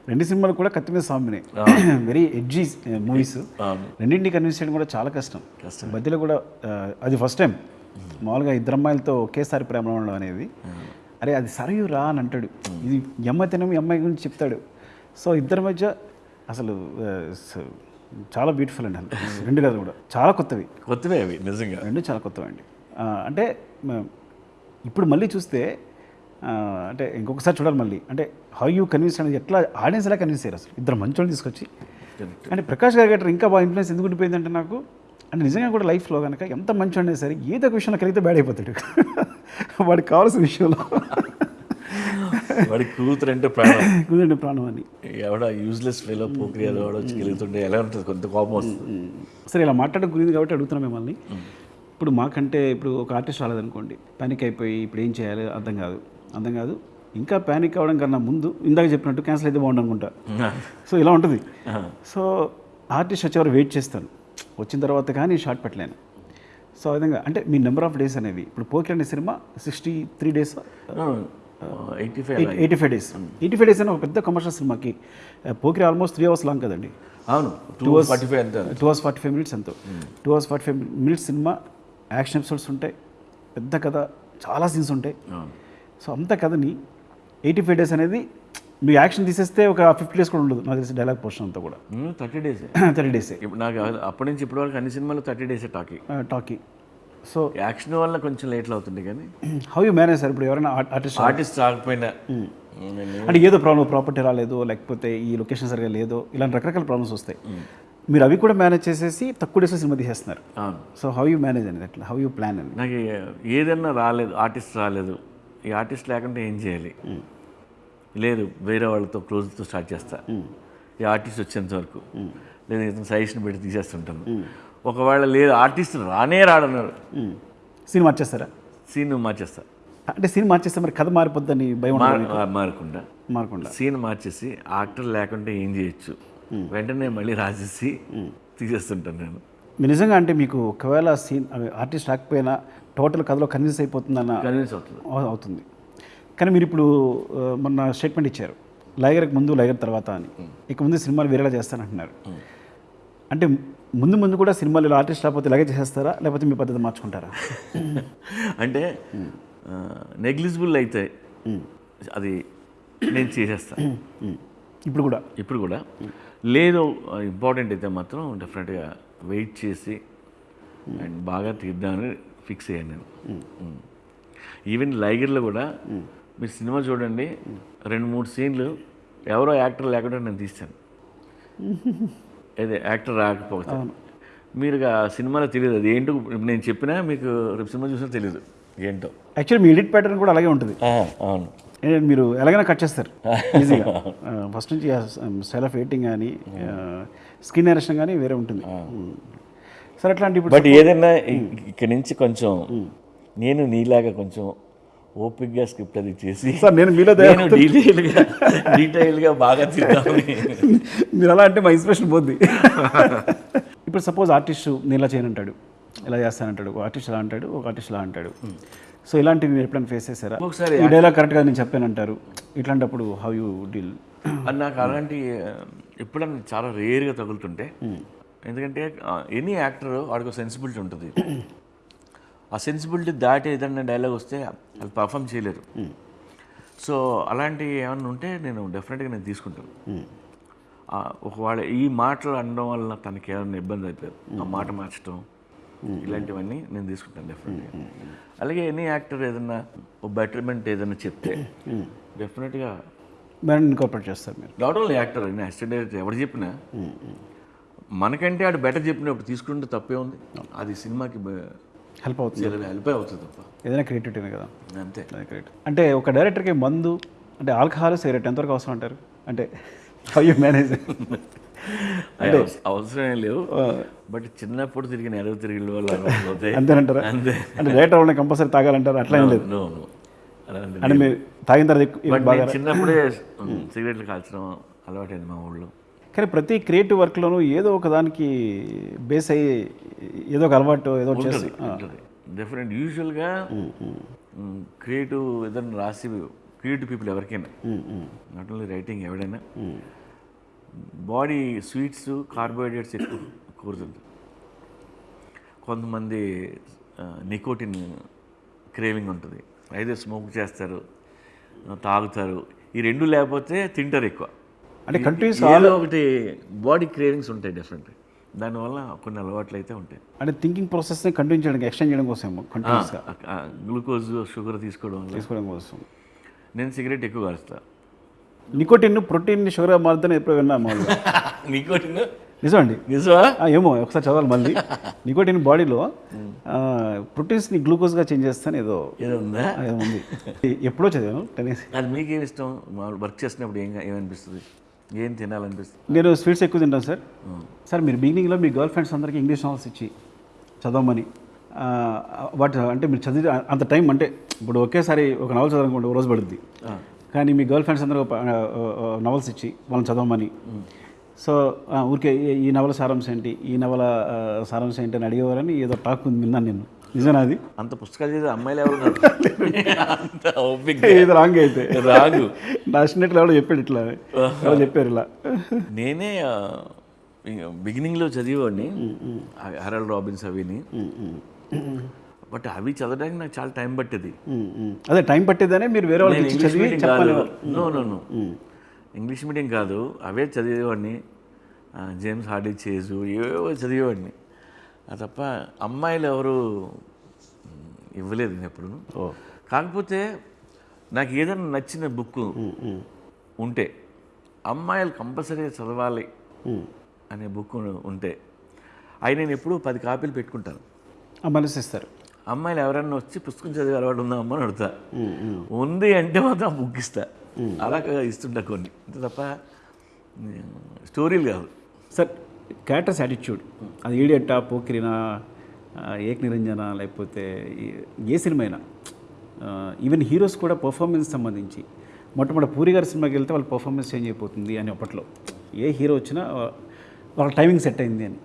రెండు సినిమాలు కూడా కత్తి మీద సాంబినే. Very edgy movies. రెండింటిని కన్విన్స్ చేయడం కూడా చాలా కష్టం. కష్టం. మధ్యలో కూడా ఆ, అది ఫస్ట్ టైం మామూలుగా ఇద్దరు అమ్మాయిలతో ఒకేసారి ప్రేమ ఉండడం అనేది అరే అది సరయు రా అని అంటాడు. ఇది తినము ఈ అమ్మాయి గురించి చెప్తాడు. సో ఇద్దరి మధ్య అసలు చాలా బ్యూటిఫుల్ అండి రెండు కథలు కూడా. చాలా కొత్తవి. కొత్తవే అవి నిజంగా. రెండు చాలా కొత్తవి అండి అంటే ఇప్పుడు మళ్ళీ చూస్తే అంటే ఇంకొకసారి చూడాలి మళ్ళీ. అంటే హౌ యూ కన్విన్స్ అనేది ఎట్లా ఆడియన్స్ ఎలా కన్విన్స్ అయ్యారు అసలు? ఇద్దరు మంచోళ్ళని తీసుకొచ్చి. అంటే ప్రకాష్ గారి గట్రా ఇంకా బాగా ఇన్ఫ్లుయెన్స్ ఎందుకు ఉండిపోయిందంటే నాకు అంటే నిజంగా కూడా లైఫ్లో కనుక ఎంత మంచి అయినా సరే ఏదో ఒక విషయంలో కలిగితే బ్యాడ్ అయిపోతాడు. వాడికి కావాల్సిన విషయంలో. వాడి కూతురు అంటే ప్రాణం. కుదండి ప్రాణం అని. ఎవడ యూజ్లెస్ ఫెలో పోక్రియా వాడు వచ్చి ఎలా ఉంటుంది? కొంత కోపం వస్తుంది. సరే ఇలా మాట్లాడడం గురించి కాబట్టి అడుగుతున్నాం మిమ్మల్ని. ఇప్పుడు మాకంటే ఇప్పుడు ఒక ఆర్టిస్ట్ రాలేదనుకోండి పానిక్ అయిపోయి ఇప్పుడు ఏం చేయాలి అర్థం కాదు. అర్థం కాదు. ఇంకా పానిక్ అవ్వడం కన్నా ముందు ఇందాక చెప్పినట్టు క్యాన్సిల్ అయితే బాగుండు అనుకుంటా. సో ఇలా ఉంటుంది. సో ఆర్టిస్ట్ వచ్చేవారు వెయిట్ చేస్తాను వచ్చిన తర్వాత కానీ షార్ట్ పెట్టలేను. సో ఆ విధంగా అంటే మీ నెంబర్ ఆఫ్ డేస్ అనేవి ఇప్పుడు పోకి అనే cinema sixty three days eighty five eighty five days eighty five days అని ఒక పెద్ద కమర్షియల్ సినిమాకి Pokiri almost three hours long కదండి. అవును టూ ఫార్టీ ఫైవ్ అంతే two hours forty five minutes ఎంతో. Two hours forty five minutes cinema action episodes ఉంటాయి పెద్ద కథ చాలా సీన్స్ ఉంటాయి. సో అంత కథని ఎయిటీ ఫైవ్ డేస్ అనేది మీ యాక్షన్ తీసేస్తే ఒక ఫిఫ్టీ డేస్ కూడా ఉండదు. నాకు తెలిసి డైలాగ్ పోర్షన్ అంతా కూడా. Thirty days. Thirty days. ఇప్పుడు నాకు అప్పటి నుంచి ఇప్పటి వరకు అన్ని సినిమాలు థర్టీ డేసే టాకీ. టాకీ. సో యాక్షన్ వల్ల కొంచెం లేట్లు అవుతుంది కానీ. How you manage sir? ఇప్పుడు ఎవరైనా ఆర్టిస్ట్ ఆర్టిస్ట్ రాకపోయినా. అంటే ఏదో ప్రాబ్లం ప్రాపర్టీ రాలేదు లేకపోతే ఈ లొకేషన్ సరిగా లేదో ఇలాంటి రకరకాల ప్రాబ్లమ్స్ వస్తాయి. మీరు అవి కూడా మేనేజ్ చేసేసి తక్కువ డేస్లో సినిమా తీసేస్తున్నారు. సో హౌ యూ మేనేజ్ అనేది అట్లా హౌ యూ ప్లాన్ అని నాకు ఏదన్నా రాలేదు ఆర్టిస్ట్ రాలేదు. ఈ ఆర్టిస్ట్ లేకుంటే ఏం చేయాలి? లేదు వేరే వాళ్ళతో క్లోజ్తో స్టార్ట్ చేస్తా. ఈ ఆర్టిస్ట్ వచ్చేంత వరకు. లేదా ఇతను సజెషన్ పెట్టి తీసేస్తుంటాను. ఒకవేళ లేదు ఆర్టిస్ట్ రానే రాడన్నారు. సీన్ మార్చేస్తారా? సీన్ మార్చేస్తా. అంటే సీన్ మార్చేస్తే మరి కథ మారిపోద్దని భయం మారకుండా. మారకుండా. సీన్ మార్చేసి ఆక్టర్ లేకుంటే ఏం చేయొచ్చు? వెంటనే మళ్ళీ రాసేసి తీసేస్తుంటాను నేను. నిజంగా అంటే మీకు ఒకవేళ సీన్ ఆర్టిస్ట్ రాకపోయినా టోటల్ కథలో కన్విన్స్ అయిపోతుందన్న కన్విన్స్ అవుతుంది. అవ- అవుతుంది. కానీ మీరు ఇప్పుడు మొన్న స్టేట్మెంట్ ఇచ్చారు. లైగర్కి ముందు లైగర్ తర్వాత అని. ఇక ముందు సినిమాలు వేరేలా చేస్తానంటున్నారు. అంటే ముందు ముందు కూడా సినిమాలు ఇలా ఆర్టిస్ట్ రాకపోతే ఇలాగే చేసేస్తారా? లేకపోతే మీ పద్ధతి మార్చుకుంటారా? అంటే నెగ్లిజిబుల్ అయితే అది నేను చేసేస్తాను. ఇప్పుడు కూడా? ఇప్పుడు కూడా. లేదు ఇంపార్టెంట్ అయితే మాత్రం డెఫినెట్గా వెయిట్ చేసి అండ్ బాగా తీద్దామని ఫిక్స్ అయ్యాను నేను. ఈవెన్ లైగర్లో కూడా మీరు సినిమా చూడండి రెండు మూడు సీన్లు ఎవరో యాక్టర్ లేకుండా నేను తీస్తాను. అదే యాక్టర్ రాకపోతే. మీరు ఆ సినిమాలో తెలియదు అది ఏంటో నేను చెప్పినా మీకు రేపు సినిమా చూసినా తెలియదు ఏంటో. యాక్చువల్లీ మీ ఎడిట్ ప్యాటర్న్ కూడా అలాగే ఉంటుంది. అవును. మీరు ఎలాగైనా కట్ చేస్తారు. ఈజీగా ఫస్ట్ నుంచి స్టైల్ ఆఫ్ ఎయిటింగ్ కానీ స్కిన్ ఎరేషన్ కానీ వేరే ఉంటుంది. సరే అట్లాంటి బట్ ఏదైనా ఇక్కడ నుంచి కొంచెం నేను నీలాగా కొంచెం ఓపిక్గా స్క్రిప్ట్ అది చేసి సార్ నేను మీలో నేను డీటెయిల్గా డీటెయిల్గా బాగా తిరిగామని మీరు అలా అంటే మా ఇన్స్పిరేషన్ పోద్ది. ఇప్పుడు సపోజ్ ఆర్టిస్ట్ నేను ఇలా చేయనంటాడు ఇలా చేస్తానంటాడు ఒక ఆర్టిస్ట్ ఇలా అంటాడు ఒక ఆర్టిస్ట్ ఇలా అంటాడు. సో ఇలాంటివి మీరు ఎప్పుడైనా ఫేస్ చేశారా? ఒకసారి ఈ డైలాగ్ కరెక్ట్గా నేను చెప్పానంటారు ఇట్లాంటప్పుడు హౌ యూ డీల్ నాకు అలాంటి ఎప్పుడన్నా చాలా రేర్గా తగులుతుంటే ఎందుకంటే ఎనీ యాక్టర్ వాడికి సెన్సిబిలిటీ ఉంటుంది. ఆ సెన్సిబిలిటీ దాటి ఏదైనా డైలాగ్ వస్తే అది పర్ఫామ్ చేయలేరు. సో అలాంటి ఏమన్నా ఉంటే నేను డెఫినెట్గా నేను తీసుకుంటాను. ఆ, ఒకవేళ ఈ మాటలు అనడం వల్ల తనకి ఏమైనా ఇబ్బంది అయిపోయారు ఆ మాట మార్చడం ఇలాంటివన్నీ నేను తీసుకుంటాను డెఫినెట్గా అలాగే ఎనీ యాక్టర్ ఏదైనా ఓ బెటర్మెంట్ ఏదైనా చెప్తే డెఫినెట్గా ఇన్కార్పొరేట్ చేస్తారు మీరు. నాట్ ఓన్లీ యాక్టర్ అయినా అసిస్టెంట్ డైరెక్టర్ ఎవరు చెప్పినా మనకంటే ఆడు బెటర్ చెప్పినప్పుడు తీసుకుంటే తప్పే ఉంది. అది సినిమాకి హెల్ప్ అవుతుంది. హెల్ప్ అవుతుంది తప్ప ఏదైనా క్రియేటివిటీనే కదా. అంతే. అది కరెక్ట్ అంటే ఒక డైరెక్టర్కి మందు అంటే ఆల్కహాల్ సిగరెట్ ఎంతవరకు అవసరం అంటారు? అంటే హౌ యూ మేనేజ్ అవి అవస- అవసరమే లేవు. బట్ చిన్నప్పుడు తిరిగిన ఎరవ తిరిగిన వాళ్ళు అంతేనంటారా? అంతే. అంటే డైరెక్టర్ వాళ్ళని కంపల్సరీ తాగాలంటారు? అట్లా ఏం లేదు. అంటే మీరు తాగిన తర్వాత చిన్నప్పుడే సిగరెట్లు కాల్చడం అలవాటైంది మా ఊళ్ళో. కానీ ప్రతి క్రియేటివ్ వర్క్లోనూ ఏదో ఒక దానికి బేస్ అయ్యి ఏదో ఒక అలవాటు ఏదో ఒకటి చేసి ఉంటుంది డెఫినెట్ యూజువల్గా క్రియేటివ్ ఏదైనా రాసి క్రియేటివ్ పీపుల్ ఎవరికైనా. నాట్ ఓన్లీ రైటింగ్ ఎవడైనా. బాడీ స్వీట్స్ కార్బోహైడ్రేట్స్ ఎక్కువ కోరుతుంది కొంతమంది నికోటిన్ క్రేవింగ్ ఉంటుంది. అయితే స్మోక్ చేస్తారు తాగుతారు. ఈ రెండు లేకపోతే తింటారు ఎక్కువ. అంటే ఏదో ఒకటి బాడీ క్రేవింగ్స్ ఉంటాయి డెఫినెట్ దానివల్ల కొన్ని అలవాట్లు అయితే ఉంటాయి. అంటే థింకింగ్ ప్రాసెస్ని కంటిన్యూ చేయడానికి ఎక్స్టెండ్ చేయడం కోసం కంటిన్యూస్గా గ్లూకోజ్ షుగర్ తీసుకోవడం తీసుకోవడం కోసం. నేను సిగరెట్ ఎక్కువ కాలుస్తా. నికోటిన్ ప్రోటీన్ షుగర్ మారుతుందని ఎప్పుడు విన్నా మామూలుగా. నికోటిన్? నిజం అండి నిజమా ఏమో ఒకసారి చదవాలి మళ్ళీ. నికోటిన్ బాడీలో ప్రోటీన్స్ని గ్లూకోజ్గా చేంజ్ చేస్తాను ఏదో. ఏదో ఉందా? ఏదో ఉంది. ఎప్పుడో చదివాను టెన్నిస్. అది మీకేం ఇష్టం? మామూలు వర్క్ చేసినప్పుడు ఏం ఏమనిపిస్తుంది? ఏం తినాలనిపిస్తుంది? నేను స్వీట్స్ ఎక్కువ తింటాను సార్. సార్ మీరు బిగినింగ్లో మీ గర్ల్ ఫ్రెండ్స్ అందరికీ ఇంగ్లీష్ నావల్స్ ఇచ్చి చదవమని వాటి అంటే మీరు చదివి అంత టైం అంటే ఇప్పుడు ఒకేసారి ఒక నవల్ చదవాలనుకోండి ఒక రోజు పడుద్ది. కానీ మీ గర్ల్ ఫ్రెండ్స్ అందరూ నవల్స్ ఇచ్చి వాళ్ళని చదవమని. సో ఊరికే ఈ- నవల సారాంశం ఏంటి ఈ నవల సారాంశం ఏంటి అని అడిగేవారని ఏదో టాక్ ఉంది విన్నాను నేను. అది? అంత పుస్తకాలు చదివే అమ్మాయిలు ఎవరు ఇది రాంగ్ అయితే. రాగు. నచ్చినట్లు ఎవడో చెప్పాడు ఇట్లా. ఎవరో చెప్పారు ఇలా. నేనే బిగినింగ్లో చదివేవాడిని హెరల్డ్ రాబిన్స్ అవిని. బట్ అవి చదవడానికి నాకు చాలా టైం పట్టేది. అదే టైం పట్టేదనే మీరు వేరే వాళ్ళకి ఇచ్చి ఇంగ్లీష్ చదివి మీడియం కాదు. చెప్పాలి. No no no English medium కాదు. అవే చదివేవాడిని. జేమ్స్ హార్డీ చేజు ఏవేవో చదివేవాడిని. తప్ప అమ్మాయిలు ఎవరు ఇవ్వలేదు నేను ఎప్పుడు. కాకపోతే నాకు ఏదైనా నచ్చిన బుక్ ఉంటే అమ్మాయిలు కంపల్సరీగా చదవాలి అనే బుక్ ఉంటే అవి నేను ఎప్పుడూ పది కాపీలు పెట్టుకుంటాను. మనసు ఇస్తారు అమ్మాయిలు ఎవరైనా వచ్చి పుస్తకం చదివే అలవాటు ఉందా అమ్మ అని అడుగుతా ఉంది అంటే మాత్రం ఆ బుక్ ఇస్తా. అలా ఇస్తుంటా కొన్ని. అంతే తప్ప స్టోరీలు కాదు. సార్ క్యారెక్టర్స్ యాటిట్యూడ్ అది ఈడియట్టా పోకిరినా ఏక్ నిరంజన లేకపోతే ఏ సినిమా అయినా ఈవెన్ హీరోస్ కూడా పర్ఫార్మెన్స్ సంబంధించి. మొట్టమొదటి పూరి గారి సినిమాకి వెళ్తే వాళ్ళ పర్ఫార్మెన్స్ చేంజ్ అయిపోతుంది అని అప్పట్లో. ఏ హీరో వచ్చినా వాళ్ళ టైమింగ్ సెట్ అయింది అని.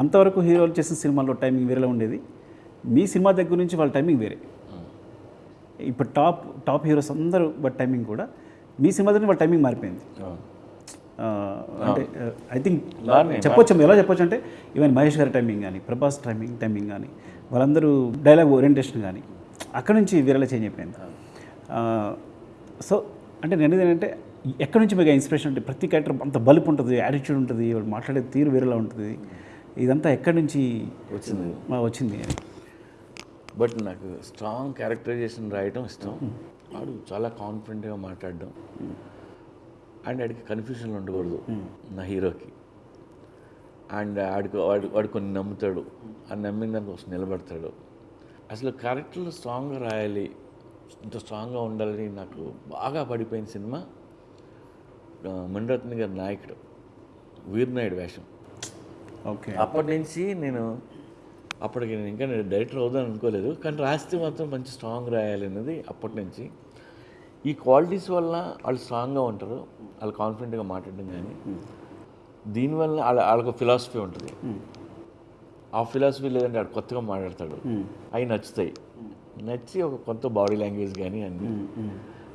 అంతవరకు హీరోలు చేసిన సినిమాల్లో టైమింగ్ వేరేలా ఉండేది. మీ సినిమా దగ్గర నుంచి వాళ్ళ టైమింగ్ వేరే. ఇప్పుడు టాప్ టాప్ హీరోస్ అందరూ బట్ టైమింగ్ కూడా మీ సినిమా దగ్గర వాళ్ళ టైమింగ్ మారిపోయింది. అంటే ఐ థింక్ చెప్పొచ్చు ఎలా చెప్పొచ్చు అంటే ఈవెన్ మహేష్ గారి టైమింగ్ కానీ ప్రభాస్ టైమింగ్ టైమింగ్ కానీ వాళ్ళందరూ డైలాగ్ ఓరియంటేషన్ కానీ అక్కడ నుంచి వీరలా చేంజ్ అయిపోయింది. సో అంటే నేను ఏంటంటే ఎక్కడి నుంచి మీకు ఇన్స్పిరేషన్ అంటే ప్రతి క్యారెక్టర్ అంత బలుపు ఉంటుంది యాటిట్యూడ్ ఉంటుంది వాడు మాట్లాడే తీరు వేరేలా ఉంటుంది. ఇదంతా ఎక్కడి నుంచి వచ్చింది. వచ్చింది అని. బట్ నాకు స్ట్రాంగ్ క్యారెక్టరైజేషన్ రాయటం ఇష్టం. వాడు చాలా కాన్ఫిడెంట్గా మాట్లాడడం. అండ్ ఆడికి కన్ఫ్యూజన్లు ఉండకూడదు నా హీరోకి. అండ్ ఆడికి వాడు వాడు కొన్ని నమ్ముతాడు. ఆ నమ్మిన దానికోసం నిలబడతాడు. అసలు క్యారెక్టర్లు స్ట్రాంగ్గా రాయాలి ఇంత స్ట్రాంగ్గా ఉండాలని నాకు బాగా పడిపోయిన సినిమా. మణిరత్న గారి నాయకుడు వీరనాయుడు వేషం. ఓకే. అప్పటి నుంచి నేను అప్పటికి నేను ఇంకా నేను డైరెక్టర్ అవుదాను అనుకోలేదు. కానీ రాస్తే మాత్రం మంచి స్ట్రాంగ్ రాయాలి అనేది అప్పటి నుంచి. ఈ క్వాలిటీస్ వల్ల వాళ్ళు స్ట్రాంగ్గా ఉంటారు. వాళ్ళు కాన్ఫిడెంట్గా మాట్లాడడం కానీ దీనివల్ల వాళ్ళ వాళ్ళకు ఫిలాసఫీ ఉంటుంది. ఆ ఫిలాసఫీ లేదంటే వాడు కొత్తగా మాట్లాడతాడు. అవి నచ్చుతాయి. నచ్చి ఒక కొత్త బాడీ లాంగ్వేజ్ కానీ అన్ని.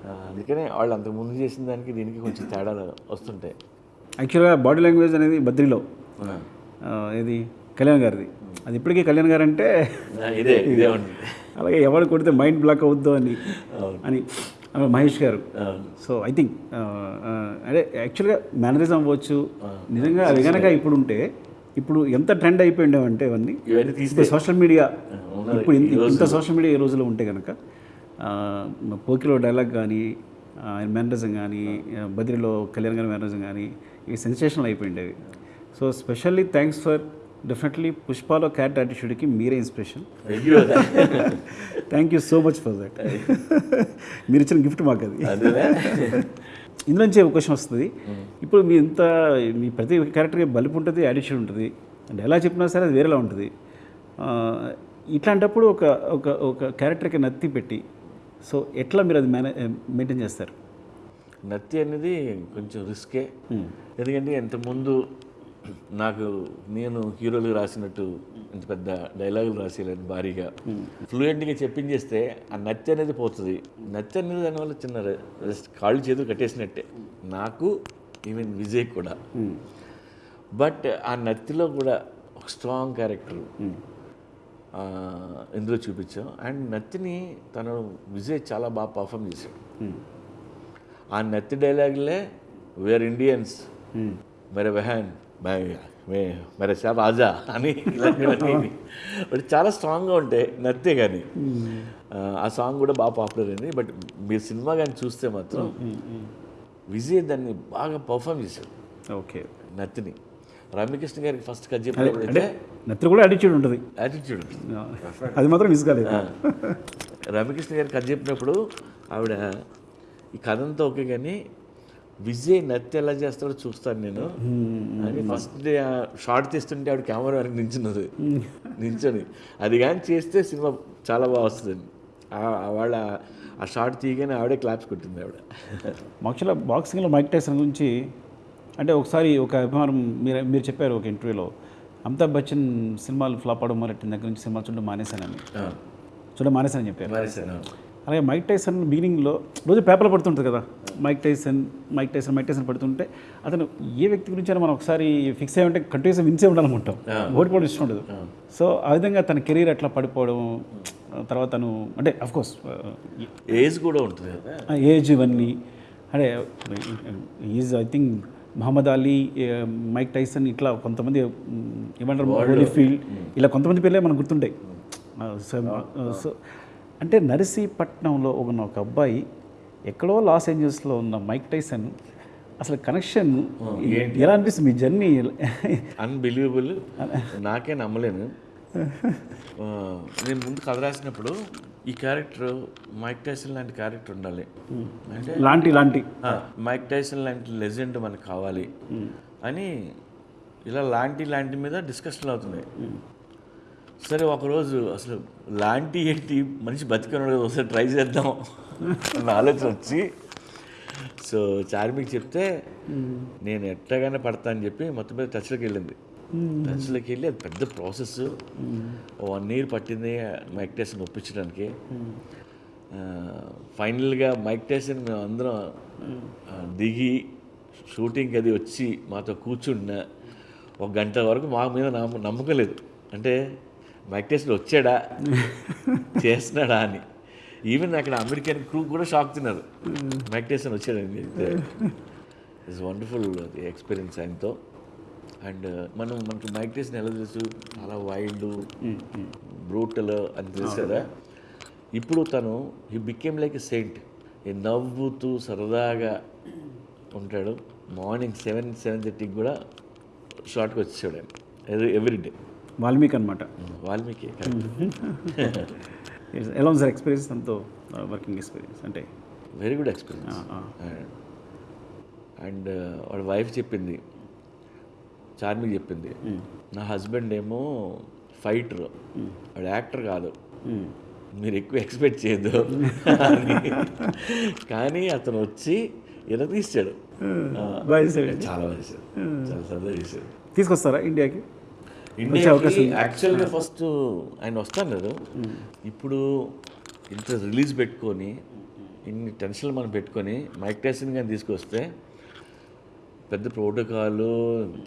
అందుకనే వాళ్ళు అంతకు ముందు చేసిన దానికి దీనికి కొంచెం తేడాలు వస్తుంటాయి. యాక్చువల్గా బాడీ లాంగ్వేజ్ అనేది బద్రిలో. ఇది కళ్యాణ్ గారిది. అది ఇప్పటికీ కళ్యాణ్ గారు అంటే ఇదే ఇదే ఉంటుంది. అలాగే ఎవరు కొడితే మైండ్ బ్లాక్ అవుద్దో అని. అని. మహేష్ గారు. సో ఐ థింక్ అదే యాక్చువల్గా మేనరిజం అవ్వచ్చు. నిజంగా అది కనుక ఇప్పుడు ఉంటే ఇప్పుడు ఎంత ట్రెండ్ అయిపోయిండేవంటే అవన్నీ ఇవన్నీ సోషల్ మీడియా. ఇప్పుడు ఇంత- సోషల్ మీడియా ఈ రోజులో ఉంటే కనుక పోకిలో డైలాగ్ కానీ ఆయన మేనరిజం కానీ బద్రిలో కళ్యాణ్ గారి మేనరిజం కానీ ఇవి sensational అయిపోయిండేవి. So specially thanks for definitely పుష్పాలో character యాటిట్యూడ్కి మీరే inspiration thank you so much for that మీరు ఇచ్చిన గిఫ్ట్ మాకు అది ఇందులోంచి ఒక క్వశ్చన్ వస్తుంది. ఇప్పుడు మీ ఇంత మీ ప్రతి క్యారెక్టర్కి బలుపు ఉంటుంది యాటిట్యూడ్ ఉంటుంది. అంటే ఎలా చెప్పినా సరే అది వేరేలా ఉంటుంది. ఇట్లాంటప్పుడు ఒక ఒక ఒక క్యారెక్టర్కి నత్తి పెట్టి సో ఎట్లా మీరు అది మేనే మెయింటైన్ చేస్తారు? నత్తి అనేది కొంచెం రిస్కే ఎందుకంటే ఇంతకుముందు నాకు నేను హీరోలు రాసినట్టు ఇంత పెద్ద డైలాగులు రాసేయాలని భారీగా. ఫ్లూయెంట్గా చెప్పించేస్తే ఆ నత్తి అనేది పోతుంది. నచ్చ అనేది దానివల్ల చిన్న జస్ట్ కాళ్ళు చేతులు కట్టేసినట్టే. నాకు ఈవెన్ విజయ్ కూడా. బట్ ఆ నత్తిలో కూడా ఒక స్ట్రాంగ్ క్యారెక్టర్. ఇందులో చూపించాం. అండ్ నత్తిని తను విజయ్ చాలా బాగా పర్ఫామ్ చేశాడు. ఆ నత్తి డైలాగులే వేర్ ఇండియన్స్ మెరే వెహాన్ మెరే షా రాజా అని ఇలాంటివన్నీ. బట్ చాలా స్ట్రాంగ్గా ఉంటాయి నత్తే కానీ ఆ సాంగ్ కూడా బాగా పాపులర్ అయింది. బట్ మీరు సినిమా కానీ చూస్తే మాత్రం విజయ్ దాన్ని బాగా పర్ఫామ్ చేశాడు. ఓకే. నత్తిని. రమ్యకృష్ణ గారికి ఫస్ట్ చెప్పినప్పుడు అంటే నత్తి కూడా యాటిట్యూడ్ ఉంటుంది. యాటిట్యూడ్ అది మాత్రం మిస్ కాలేదు. రమ్యకృష్ణ గారికి కథ చెప్పినప్పుడు ఆవిడ ఈ కథ అంతా ఓకే కానీ విజయ్ నత్తి ఎలా చేస్తాడో చూస్తాను నేను. అని ఫస్ట్ డే షార్ట్ తీస్తుంటే ఆవిడ కెమెరా వరకు నించున్నది. నించొని. అది కానీ చేస్తే సినిమా చాలా బాగా వస్తుంది వాళ్ళ ఆ షార్ట్ తీయగానే ఆవిడే క్లాప్స్ కొట్టింది ఆవిడ. యాక్చువల్గా బాక్సింగ్లో మైక్ టైసన్ గురించి అంటే ఒకసారి ఒక అభిమానం మీరు మీరు చెప్పారు ఒక ఇంటర్వ్యూలో అమితాబ్ బచ్చన్ సినిమాలు ఫ్లాప్ అవడం మొదలెట్టిన దగ్గర నుంచి సినిమా చూడడం మానేశానని. చూడడం మానేశానని చెప్పారు. అలాగే మైక్ టైసన్ బిగినింగ్లో రోజు పేపర్లో పడుతుంటుంది కదా. Mike Tyson Mike Tyson Mike Tyson పడుతుంటే అతను ఏ వ్యక్తి గురించి అయినా మనం ఒకసారి ఫిక్స్ అయ్యి ఉంటే కంటిన్యూస్గా విన్సే ఉండాలనుకుంటాం. ఓడిపోవడం ఇష్టం ఉండదు. సో ఆ విధంగా తన కెరీర్ అట్లా పడిపోవడం తర్వాత తను అంటే అఫ్కోర్స్ ఏజ్ కూడా ఉంటుంది ఏజ్ ఇవన్నీ. అంటే is I think Muhammad Ali Mike Tyson ఇట్లా కొంతమంది ఏమంటారు హోలీఫీల్డ్ ఇలా కొంతమంది పేర్లే మనకు గుర్తుంటాయి. సో సో అంటే నరసీపట్నంలో ఉన్న ఒక అబ్బాయి ఎక్కడో లాస్ ఏంజల్స్లో ఉన్న మైక్ టైసన్ అసలు కనెక్షన్ ఎలా అనిపిస్తుంది మీ జర్నీ? అన్బిలీవబుల్ నాకే నమ్మలేను. నేను ముందు కథ రాసినప్పుడు ఈ క్యారెక్టర్ మైక్ టైసన్ లాంటి క్యారెక్టర్ ఉండాలి. అంటే లాంటి లాంటి. మైక్ టైసన్ లాంటి లెజెండ్ మనకు కావాలి. అని ఇలా లాంటి లాంటి మీద డిస్కషన్లు అవుతున్నాయి. సరే ఒకరోజు అసలు లాంటి ఏంటి? మనిషి బతికున్నాడు కదా ఒకసారి ట్రై చేద్దాం అన్న ఆలోచన వచ్చి. సో చార్మికి చెప్తే నేను ఎట్టగానే పడతా అని చెప్పి మొత్తం మీద టచ్లోకి వెళ్ళింది. టచ్లోకి వెళ్ళి అది పెద్ద ప్రాసెస్ వన్ ఇయర్ పట్టింది మైక్ టైసన్ ఒప్పించడానికి. ఫైనల్గా మైక్ టైసన్ మేము అందరం దిగి షూటింగ్కి అది వచ్చి మాతో కూర్చున్న ఒక గంట వరకు మా మీద నమ్మ నమ్మకం లేదు. అంటే వెంకటేశ్వర వచ్చాడా? చేస్తున్నాడా అని. ఈవెన్ అక్కడ అమెరికన్ క్రూ కూడా షాక్ తిన్నారు. వెంకటేశ్వర వచ్చాడని చెప్తే ఇట్స్ వండర్ఫుల్ ఎక్స్పీరియన్స్ ఆయనతో. అండ్ uh, మనం మనకి మైక్ ఎలా తెలుసు? చాలా వైల్డ్ బ్రూటల్ అని తెలుసు కదా? ఇప్పుడు తను he became like a saint ఈ నవ్వుతూ సరదాగా ఉంటాడు. మార్నింగ్ సెవెన్ సెవెన్ థర్టీకి కూడా షార్ట్కి వచ్చేసాడు ఆయన. ఎవ్రీ డే వాల్మీకి అనమాట వాల్మీకి ఎలా ఉంది సార్ ఎక్స్పీరియన్స్ తనతో వర్కింగ్ ఎక్స్పీరియన్స్ అంటే. వెరీ గుడ్ ఎక్స్పీరియన్స్ అండ్ వాడి వైఫ్ చెప్పింది. చార్మికి చెప్పింది. నా హస్బెండ్ ఏమో ఫైటర్ వాడు యాక్టర్ కాదు. మీరు ఎక్కువ ఎక్స్పెక్ట్ చేయొద్దు. అని. కానీ అతను వచ్చి ఇలా తీసాడు. చాలా బాగా చాలా సరదా చేశాడు. తీసుకొస్తారా ఇండియాకి? ఇండియాకి యాక్చువల్గా ఫస్ట్ ఆయన వస్తాను ఇప్పుడు ఇంత రిలీజ్ పెట్టుకొని ఇన్ని టెన్షన్లు మనం పెట్టుకొని మైక్ టైసన్ కానీ తీసుకొస్తే పెద్ద ప్రోటోకాల్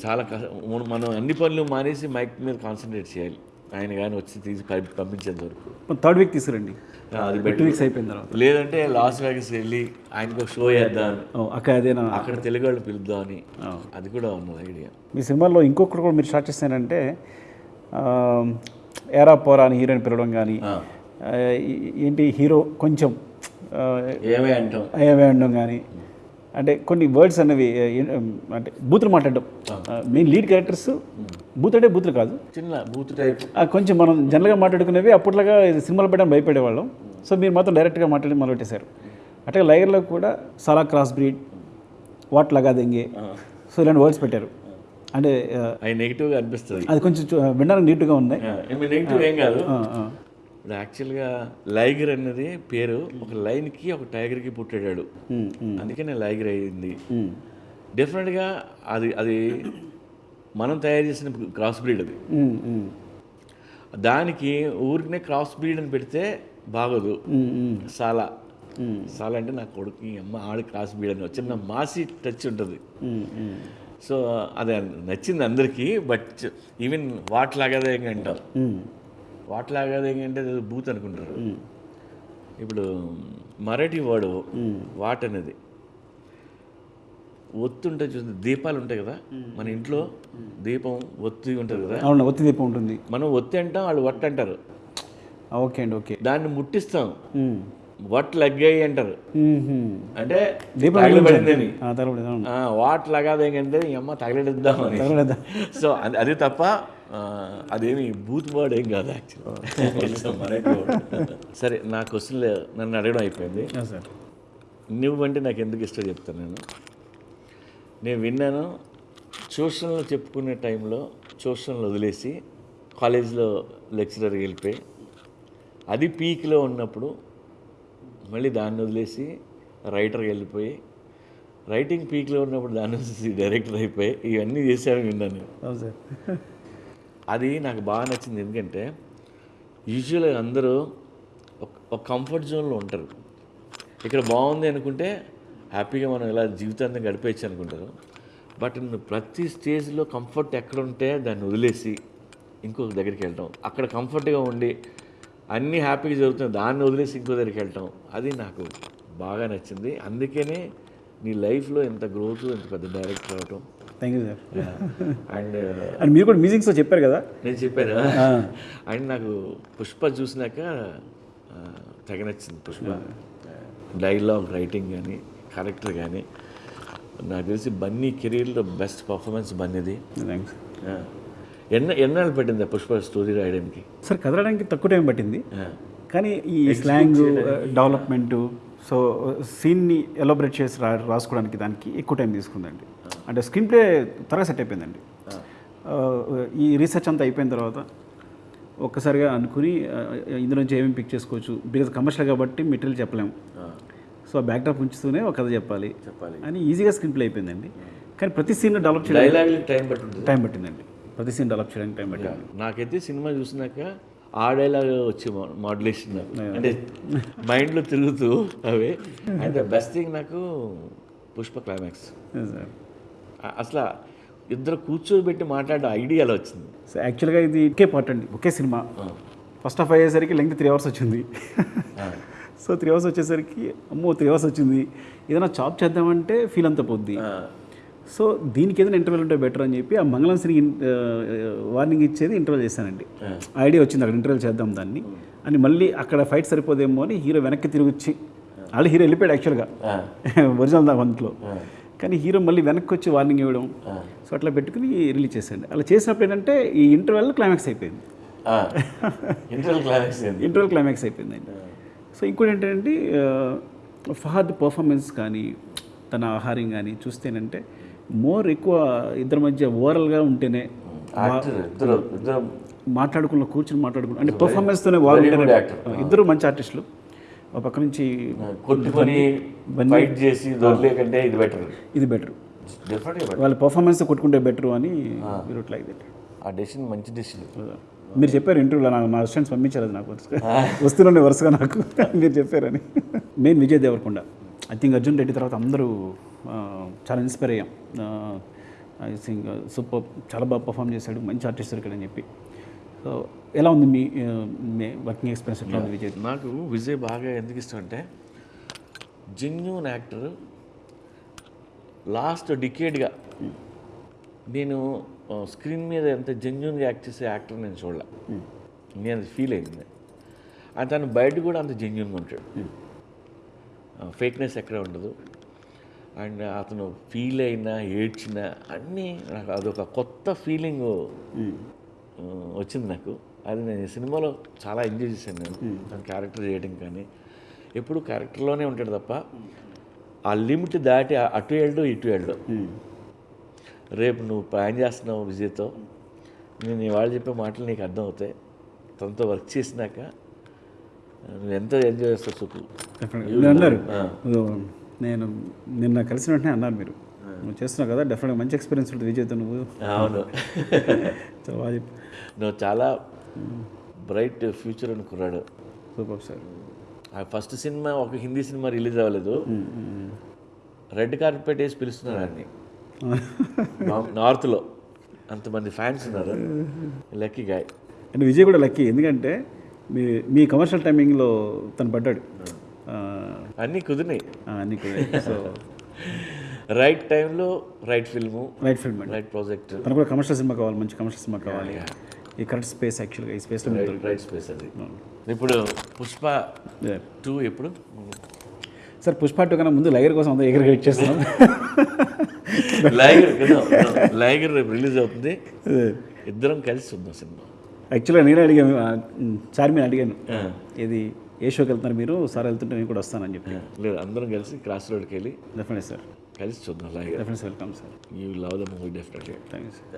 చాలా కష్ట. మనం అన్ని పనులు మానేసి మైక్ మీద కాన్సన్ట్రేట్ చేయాలి. ఆయన కానీ వచ్చి తీసి పంపించేంత వరకు. థర్డ్ వీక్ తీసుకురండి. అది టూ వీక్స్ అయిపోయిన తర్వాత. లేదంటే లాస్ వేగస్ వెళ్ళి ఆయనకు షో చేద్దాం ఓ, అక్క అదేనా? అక్కడ తెలుగు వాళ్ళు పిలుద్దామని అది కూడా ఉన్నది ఐడియా. మీ సినిమాలో ఇంకొకటి కూడా మీరు స్టార్ట్ చేస్తారంటే ఆ, ఏరా పోరా అని హీరోయిన్ పిలవడం కానీ ఏంటి హీరో కొంచెం ఏమే అంటాం. ఏమే అనడం కానీ అంటే కొన్ని వర్డ్స్ అనేవి అంటే బూతులు మాట్లాడడం. మెయిన్ లీడ్ క్యారెక్టర్స్ బూత్ అంటే బూతులు కాదు. చిన్న బూత్ టైప్. కొంచెం మనం జనరల్గా మాట్లాడుకునేవి అప్పట్లాగా సినిమాలు పెట్టడం భయపడేవాళ్ళం. సో మీరు మాత్రం డైరెక్ట్గా మాట్లాడి మొదలుపెట్టేశారు. అంటే లైగర్లో కూడా చాలా క్రాస్ బ్రీడ్ వాట్ లగా దెంగే సో ఇలాంటి వర్డ్స్ పెట్టారు. అంటే అవి నెగిటివ్గా అనిపిస్తుంది. అది కొంచెం వినడానికి నీట్గా ఉన్నాయి. నెగిటివ్ ఏం కాదు. ఇప్పుడు యాక్చువల్గా లైగర్ అన్నది పేరు ఒక లైన్కి ఒక టైగర్కి పుట్టాడు ఉమ్, అందుకనే లైగర్ అయింది డెఫినెట్గా అది అది మనం తయారు చేసిన క్రాస్ బ్రీడ్ అది. దానికి ఊరికనే క్రాస్ బ్రీడ్ అని పెడితే బాగోదు. ఉమ్, సాలా. అంటే నా కొడుకు అమ్మ ఆడు క్రాస్ బ్రీడ్ అని చిన్న మాసి టచ్ ఉంటుంది. సో అది నచ్చింది అందరికీ బట్ ఈవెన్ వాట్ లాగాదే అంటాం. ఉమ్, వాట్ లాగాదే అంటే అది బూత్ అనుకుంటారు. ఇప్పుడు మరాఠీ వర్డ్ వాట్ అనేది. ఒత్తు ఉంటాయి చూసి దీపాలు ఉంటాయి కదా మన ఇంట్లో దీపం ఒత్తి ఉంటుంది కదా. అవును ఒత్తి దీపం ఉంటుంది. మనం ఒత్తి అంటాం వాళ్ళు వట్ అంటారు. ఓకే అండి ఓకే. దాన్ని ముట్టిస్తాం. వట్ లగ్గాయి అంటారు. అంటే తగలబడిందని వాట్ లగాదేంటంటే ఈ అమ్మ తగలడిద్దామని తగలదా సో అది తప్ప అదేమి బూత్ వర్డ్ ఏం కాదు యాక్చువల్ సరే నా క్వశ్చన్ నన్ను అడగడం అయిపోయింది. సార్. నువ్వంటే నాకు ఎందుకు ఇష్టం చెప్తాను నేను? నేను విన్నాను. ట్యూషన్లో చెప్పుకునే టైంలో ట్యూషన్లు వదిలేసి కాలేజ్లో లెక్చరర్కి వెళ్ళిపోయి అది పీక్లో ఉన్నప్పుడు మళ్ళీ దాన్ని వదిలేసి రైటర్కి వెళ్ళిపోయి రైటింగ్ పీక్లో ఉన్నప్పుడు దాన్ని వదిలేసి డైరెక్టర్ అయిపోయి ఇవన్నీ చేశాను విన్నాను నేను. సార్. అది నాకు బాగా నచ్చింది. ఎందుకంటే యూజువల్గా అందరూ ఒక ఒక కంఫర్ట్ జోన్లో ఉంటారు. ఇక్కడ బాగుంది అనుకుంటే హ్యాపీగా మనం ఇలా జీవితాన్ని గడిపేయచ్చు అనుకుంటారు. బట్ ప్రతి స్టేజ్లో కంఫర్ట్ ఎక్కడ ఉంటే దాన్ని వదిలేసి ఇంకొక దగ్గరికి వెళ్ళటం. అక్కడ కంఫర్ట్గా ఉండి అన్నీ హ్యాపీగా జరుగుతుంది దాన్ని వదిలేసి ఇంకో దగ్గరికి వెళ్ళటం. అది నాకు బాగా నచ్చింది. అందుకనే నీ లైఫ్లో ఎంత గ్రోత్ ఎంత పెద్ద డైరెక్టర్ అవటం thank you. Sir and and మీరు కూడా మ్యూజిక్స్లో చెప్పారు కదా? నేను చెప్పాను. అండ్ నాకు పుష్ప చూసినాక ఆ, తెగ నచ్చింది పుష్ప. డైలాగ్ రైటింగ్ కానీ క్యారెక్టర్ కానీ నాకు తెలిసి బన్నీ కెరీర్లో బెస్ట్ పర్ఫార్మెన్స్ బన్నీది. థ్యాంక్స్. ఎన్న ఎన్నాళ్ళు పట్టింది పుష్ప స్టోరీ రాయడానికి? సార్ కదలడానికి తక్కువ టైం పట్టింది. కానీ ఈ స్లాంగ్ డెవలప్మెంట్ సో సీన్ని ఎలాబరేట్ చేసి రా రాసుకోవడానికి దానికి ఎక్కువ టైం తీసుకుందండి. అంటే స్క్రీన్ ప్లే త్వరగా సెట్ అయిపోయిందండి. ఈ రీసెర్చ్ అంతా అయిపోయిన తర్వాత ఒక్కసారిగా అనుకుని ఆ, ఇందులో నుంచి ఏమేమి పిక్ చేసుకోవచ్చు? బికాజ్ కమర్షియల్ కాబట్టి మెటీరియల్ చెప్పలేము. సో ఆ బ్యాక్డ్రాప్ ఉంచుతూనే ఒక కథ చెప్పాలి. చెప్పాలి. అని ఈజీగా స్క్రీన్ ప్లే అయిపోయిందండి. కానీ ప్రతి సీన్ డెవలప్ చేయడానికి టైం పట్టింది టైం పట్టిందండి. ప్రతి సీన్ డెవలప్ చేయడానికి టైం పట్టింది. నాకైతే సినిమా చూసినాక ఆ డైలాగ్ వచ్చి మాడ్యులేషన్ అంటే మైండ్లో తిరుగుతూ అవే. అండ్ బెస్ట్ థింగ్ నాకు పుష్ప క్లైమాక్స్ అసలు ఇద్దరు కూర్చోబెట్టి మాట్లాడే ఐడియా అలా వచ్చింది. సో యాక్చువల్గా ఇది ఒకే పార్ట్ అండి. ఒకే సినిమా. ఫస్ట్ హాఫ్ అయ్యేసరికి లెంగ్త్ త్రీ అవర్స్ వచ్చింది. సో త్రీ అవర్స్ వచ్చేసరికి అమ్మో త్రీ అవర్స్ వచ్చింది. ఏదైనా చాప్ చేద్దామంటే ఫీల్ అంతా పోద్ది. సో దీనికి ఏదైనా ఇంటర్వెల్ ఉంటే బెటర్ అని చెప్పి ఆ మంగళం సినికి వార్నింగ్ ఇచ్చేది ఇంటర్వెల్ చేశానండి. ఐడియా వచ్చింది అక్కడ ఇంటర్వెల్ చేద్దాం దాన్ని. అని మళ్ళీ అక్కడ ఫైట్ సరిపోదేమో అని హీరో వెనక్కి తిరిగి వచ్చి ఆల్రెడీ హీరో వెళ్ళిపోయాడు యాక్చువల్గా ఒరిజినల్ దాంట్లో కానీ హీరో మళ్ళీ వెనక్కి వచ్చి వార్నింగ్ ఇవ్వడం. సో అట్లా పెట్టుకుని రిలీజ్ చేశాను అలా చేసినప్పుడు ఏంటంటే ఈ ఇంటర్వెల్ క్లైమాక్స్ అయిపోయింది. ఇంటర్వల్ క్లైమాక్స్ ఇంటర్వెల్ క్లైమాక్స్ అయిపోయిందండి. సో ఇంకోటి ఏంటంటే ఫహద్ పర్ఫార్మెన్స్ కానీ తన ఆహారం కానీ చూస్తేనంటే మోర్ ఎక్కువ ఇద్దరి మధ్య ఓవరాల్గా ఉంటేనే మాట్లాడుకున్న కూర్చుని మాట్లాడుకున్న అంటే పర్ఫార్మెన్స్తోనే actor. ఇద్దరు మంచి ఆర్టిస్టులు ఒక పక్క నుంచి చేసి కంటే ఇది బెటర్ ఇది బెటర్ వాళ్ళ పర్ఫార్మెన్స్ కొట్టుకుంటే బెటర్ అని మీరు లైక్ దట్ ఆ డెసిషన్ మంచి డెసిషన్ మీరు చెప్పారు ఇంటర్వ్యూలో నాకు నా అసిస్టెంట్స్ పంపించారు అది నాకు వస్తుండే వరుసగా నాకు మీరు చెప్పారని. Main Vijay Deverakonda. I think Arjun Reddy తర్వాత అందరూ చాలా ఇన్స్పైర్ అయ్యాం. ఐ థింక్ సూపర్ చాలా బాగా పర్ఫామ్ చేశాడు మంచి ఆర్టిస్ట్ ఇక్కడ అని చెప్పి. సో ఎలా ఉంది మీ వర్కింగ్ ఎక్స్పీరియన్స్ ఎట్లా ఉంది విజయ్? నాకు విజయ్ బాగా ఎందుకు ఇష్టం అంటే జెన్యున్ యాక్టర్ లాస్ట్ డికేడ్గా నేను స్క్రీన్ మీద ఎంత జెన్యున్గా యాక్ట్ చేసే యాక్టర్ నేను చూడలే. నేను అది ఫీల్ అయింది. అండ్ తను బయట కూడా అంత జెన్యున్గా ఉంటాడు. ఫేక్నెస్ ఎక్కడ ఉండదు. అండ్ అతను ఫీల్ అయినా ఏడ్చినా అన్నీ నాకు అదొక కొత్త ఫీలింగ్ వచ్చింది నాకు. అది నేను ఈ సినిమాలో చాలా ఎంజాయ్ చేశాను నేను. తన క్యారెక్టర్ చేయడం కానీ. ఎప్పుడు క్యారెక్టర్లోనే ఉంటాడు తప్ప ఆ లిమిట్ దాటి అటు వెళ్ళడు ఇటు వెళ్ళడు రేపు నువ్వు ప్లాన్ చేస్తున్నావు విజయ్తో. నేను ఇవాళ చెప్పే మాటలు నీకు అర్థం అవుతాయి తనతో వర్క్ చేసినాక నువ్వు ఎంత ఎంజాయ్ చేస్తావు సుఖు. అన్నారు. నేను నిన్న కలిసిన వెంటనే అన్నారు మీరు. నువ్వు చేస్తున్నావు కదా డెఫినెట్గా మంచి ఎక్స్పీరియన్స్ ఉంటుంది విజయ్తో నువ్వు. అవును. నువ్వు చాలా బ్రైట్ ఫ్యూచర్ అనుకున్నాడు. సూపర్ సార్ ఆ ఫస్ట్ సినిమా ఒక హిందీ సినిమా రిలీజ్ అవ్వలేదు. రెడ్ కార్పెట్ వేసి పిలుస్తున్నారు అన్ని నార్త్లో అంతమంది ఫ్యాన్స్ ఉన్నారు. Lucky guy. అండ్ విజయ్ కూడా లక్కీ. ఎందుకంటే మీ మీ కమర్షియల్ టైమింగ్లో తను పడ్డాడు. అన్నీ కుదిరినాయి. అన్నీ కూడా సో రైట్ టైంలో right film right film right project తనకు కూడా కమర్షియల్ సినిమా కావాలి మంచి కమర్షియల్ సినిమా కావాలి. ఈ కరెక్ట్ స్పేస్ యాక్చువల్గా ఈ స్పేస్లో రైట్ స్పేస్ అది. ఇప్పుడు పుష్ప. టూ ఎప్పుడు? సార్ పుష్ప టూ కన్నా ముందు లైగర్ కోసం అంతా ఎగర వెయిట్ చేస్తున్నాం. లైగర్ కదా లైగర్ రేపు రిలీజ్ అవుతుంది. ఇద్దరం కలిసి చూద్దాం సినిమా. యాక్చువల్గా నేనే అడిగాను సార్ మీరు అడిగాను. ఇది ఏ షోకి వెళ్తున్నారు మీరు? సార్ వెళ్తుంటే నేను కూడా వస్తానని చెప్పి. లేదు అందరం కలిసి క్రాస్ రోడ్కి వెళ్ళి డెఫినెట్ సార్ కలిసి చూద్దాం Liger. Definite welcome sir you love the movie definitely thank you sir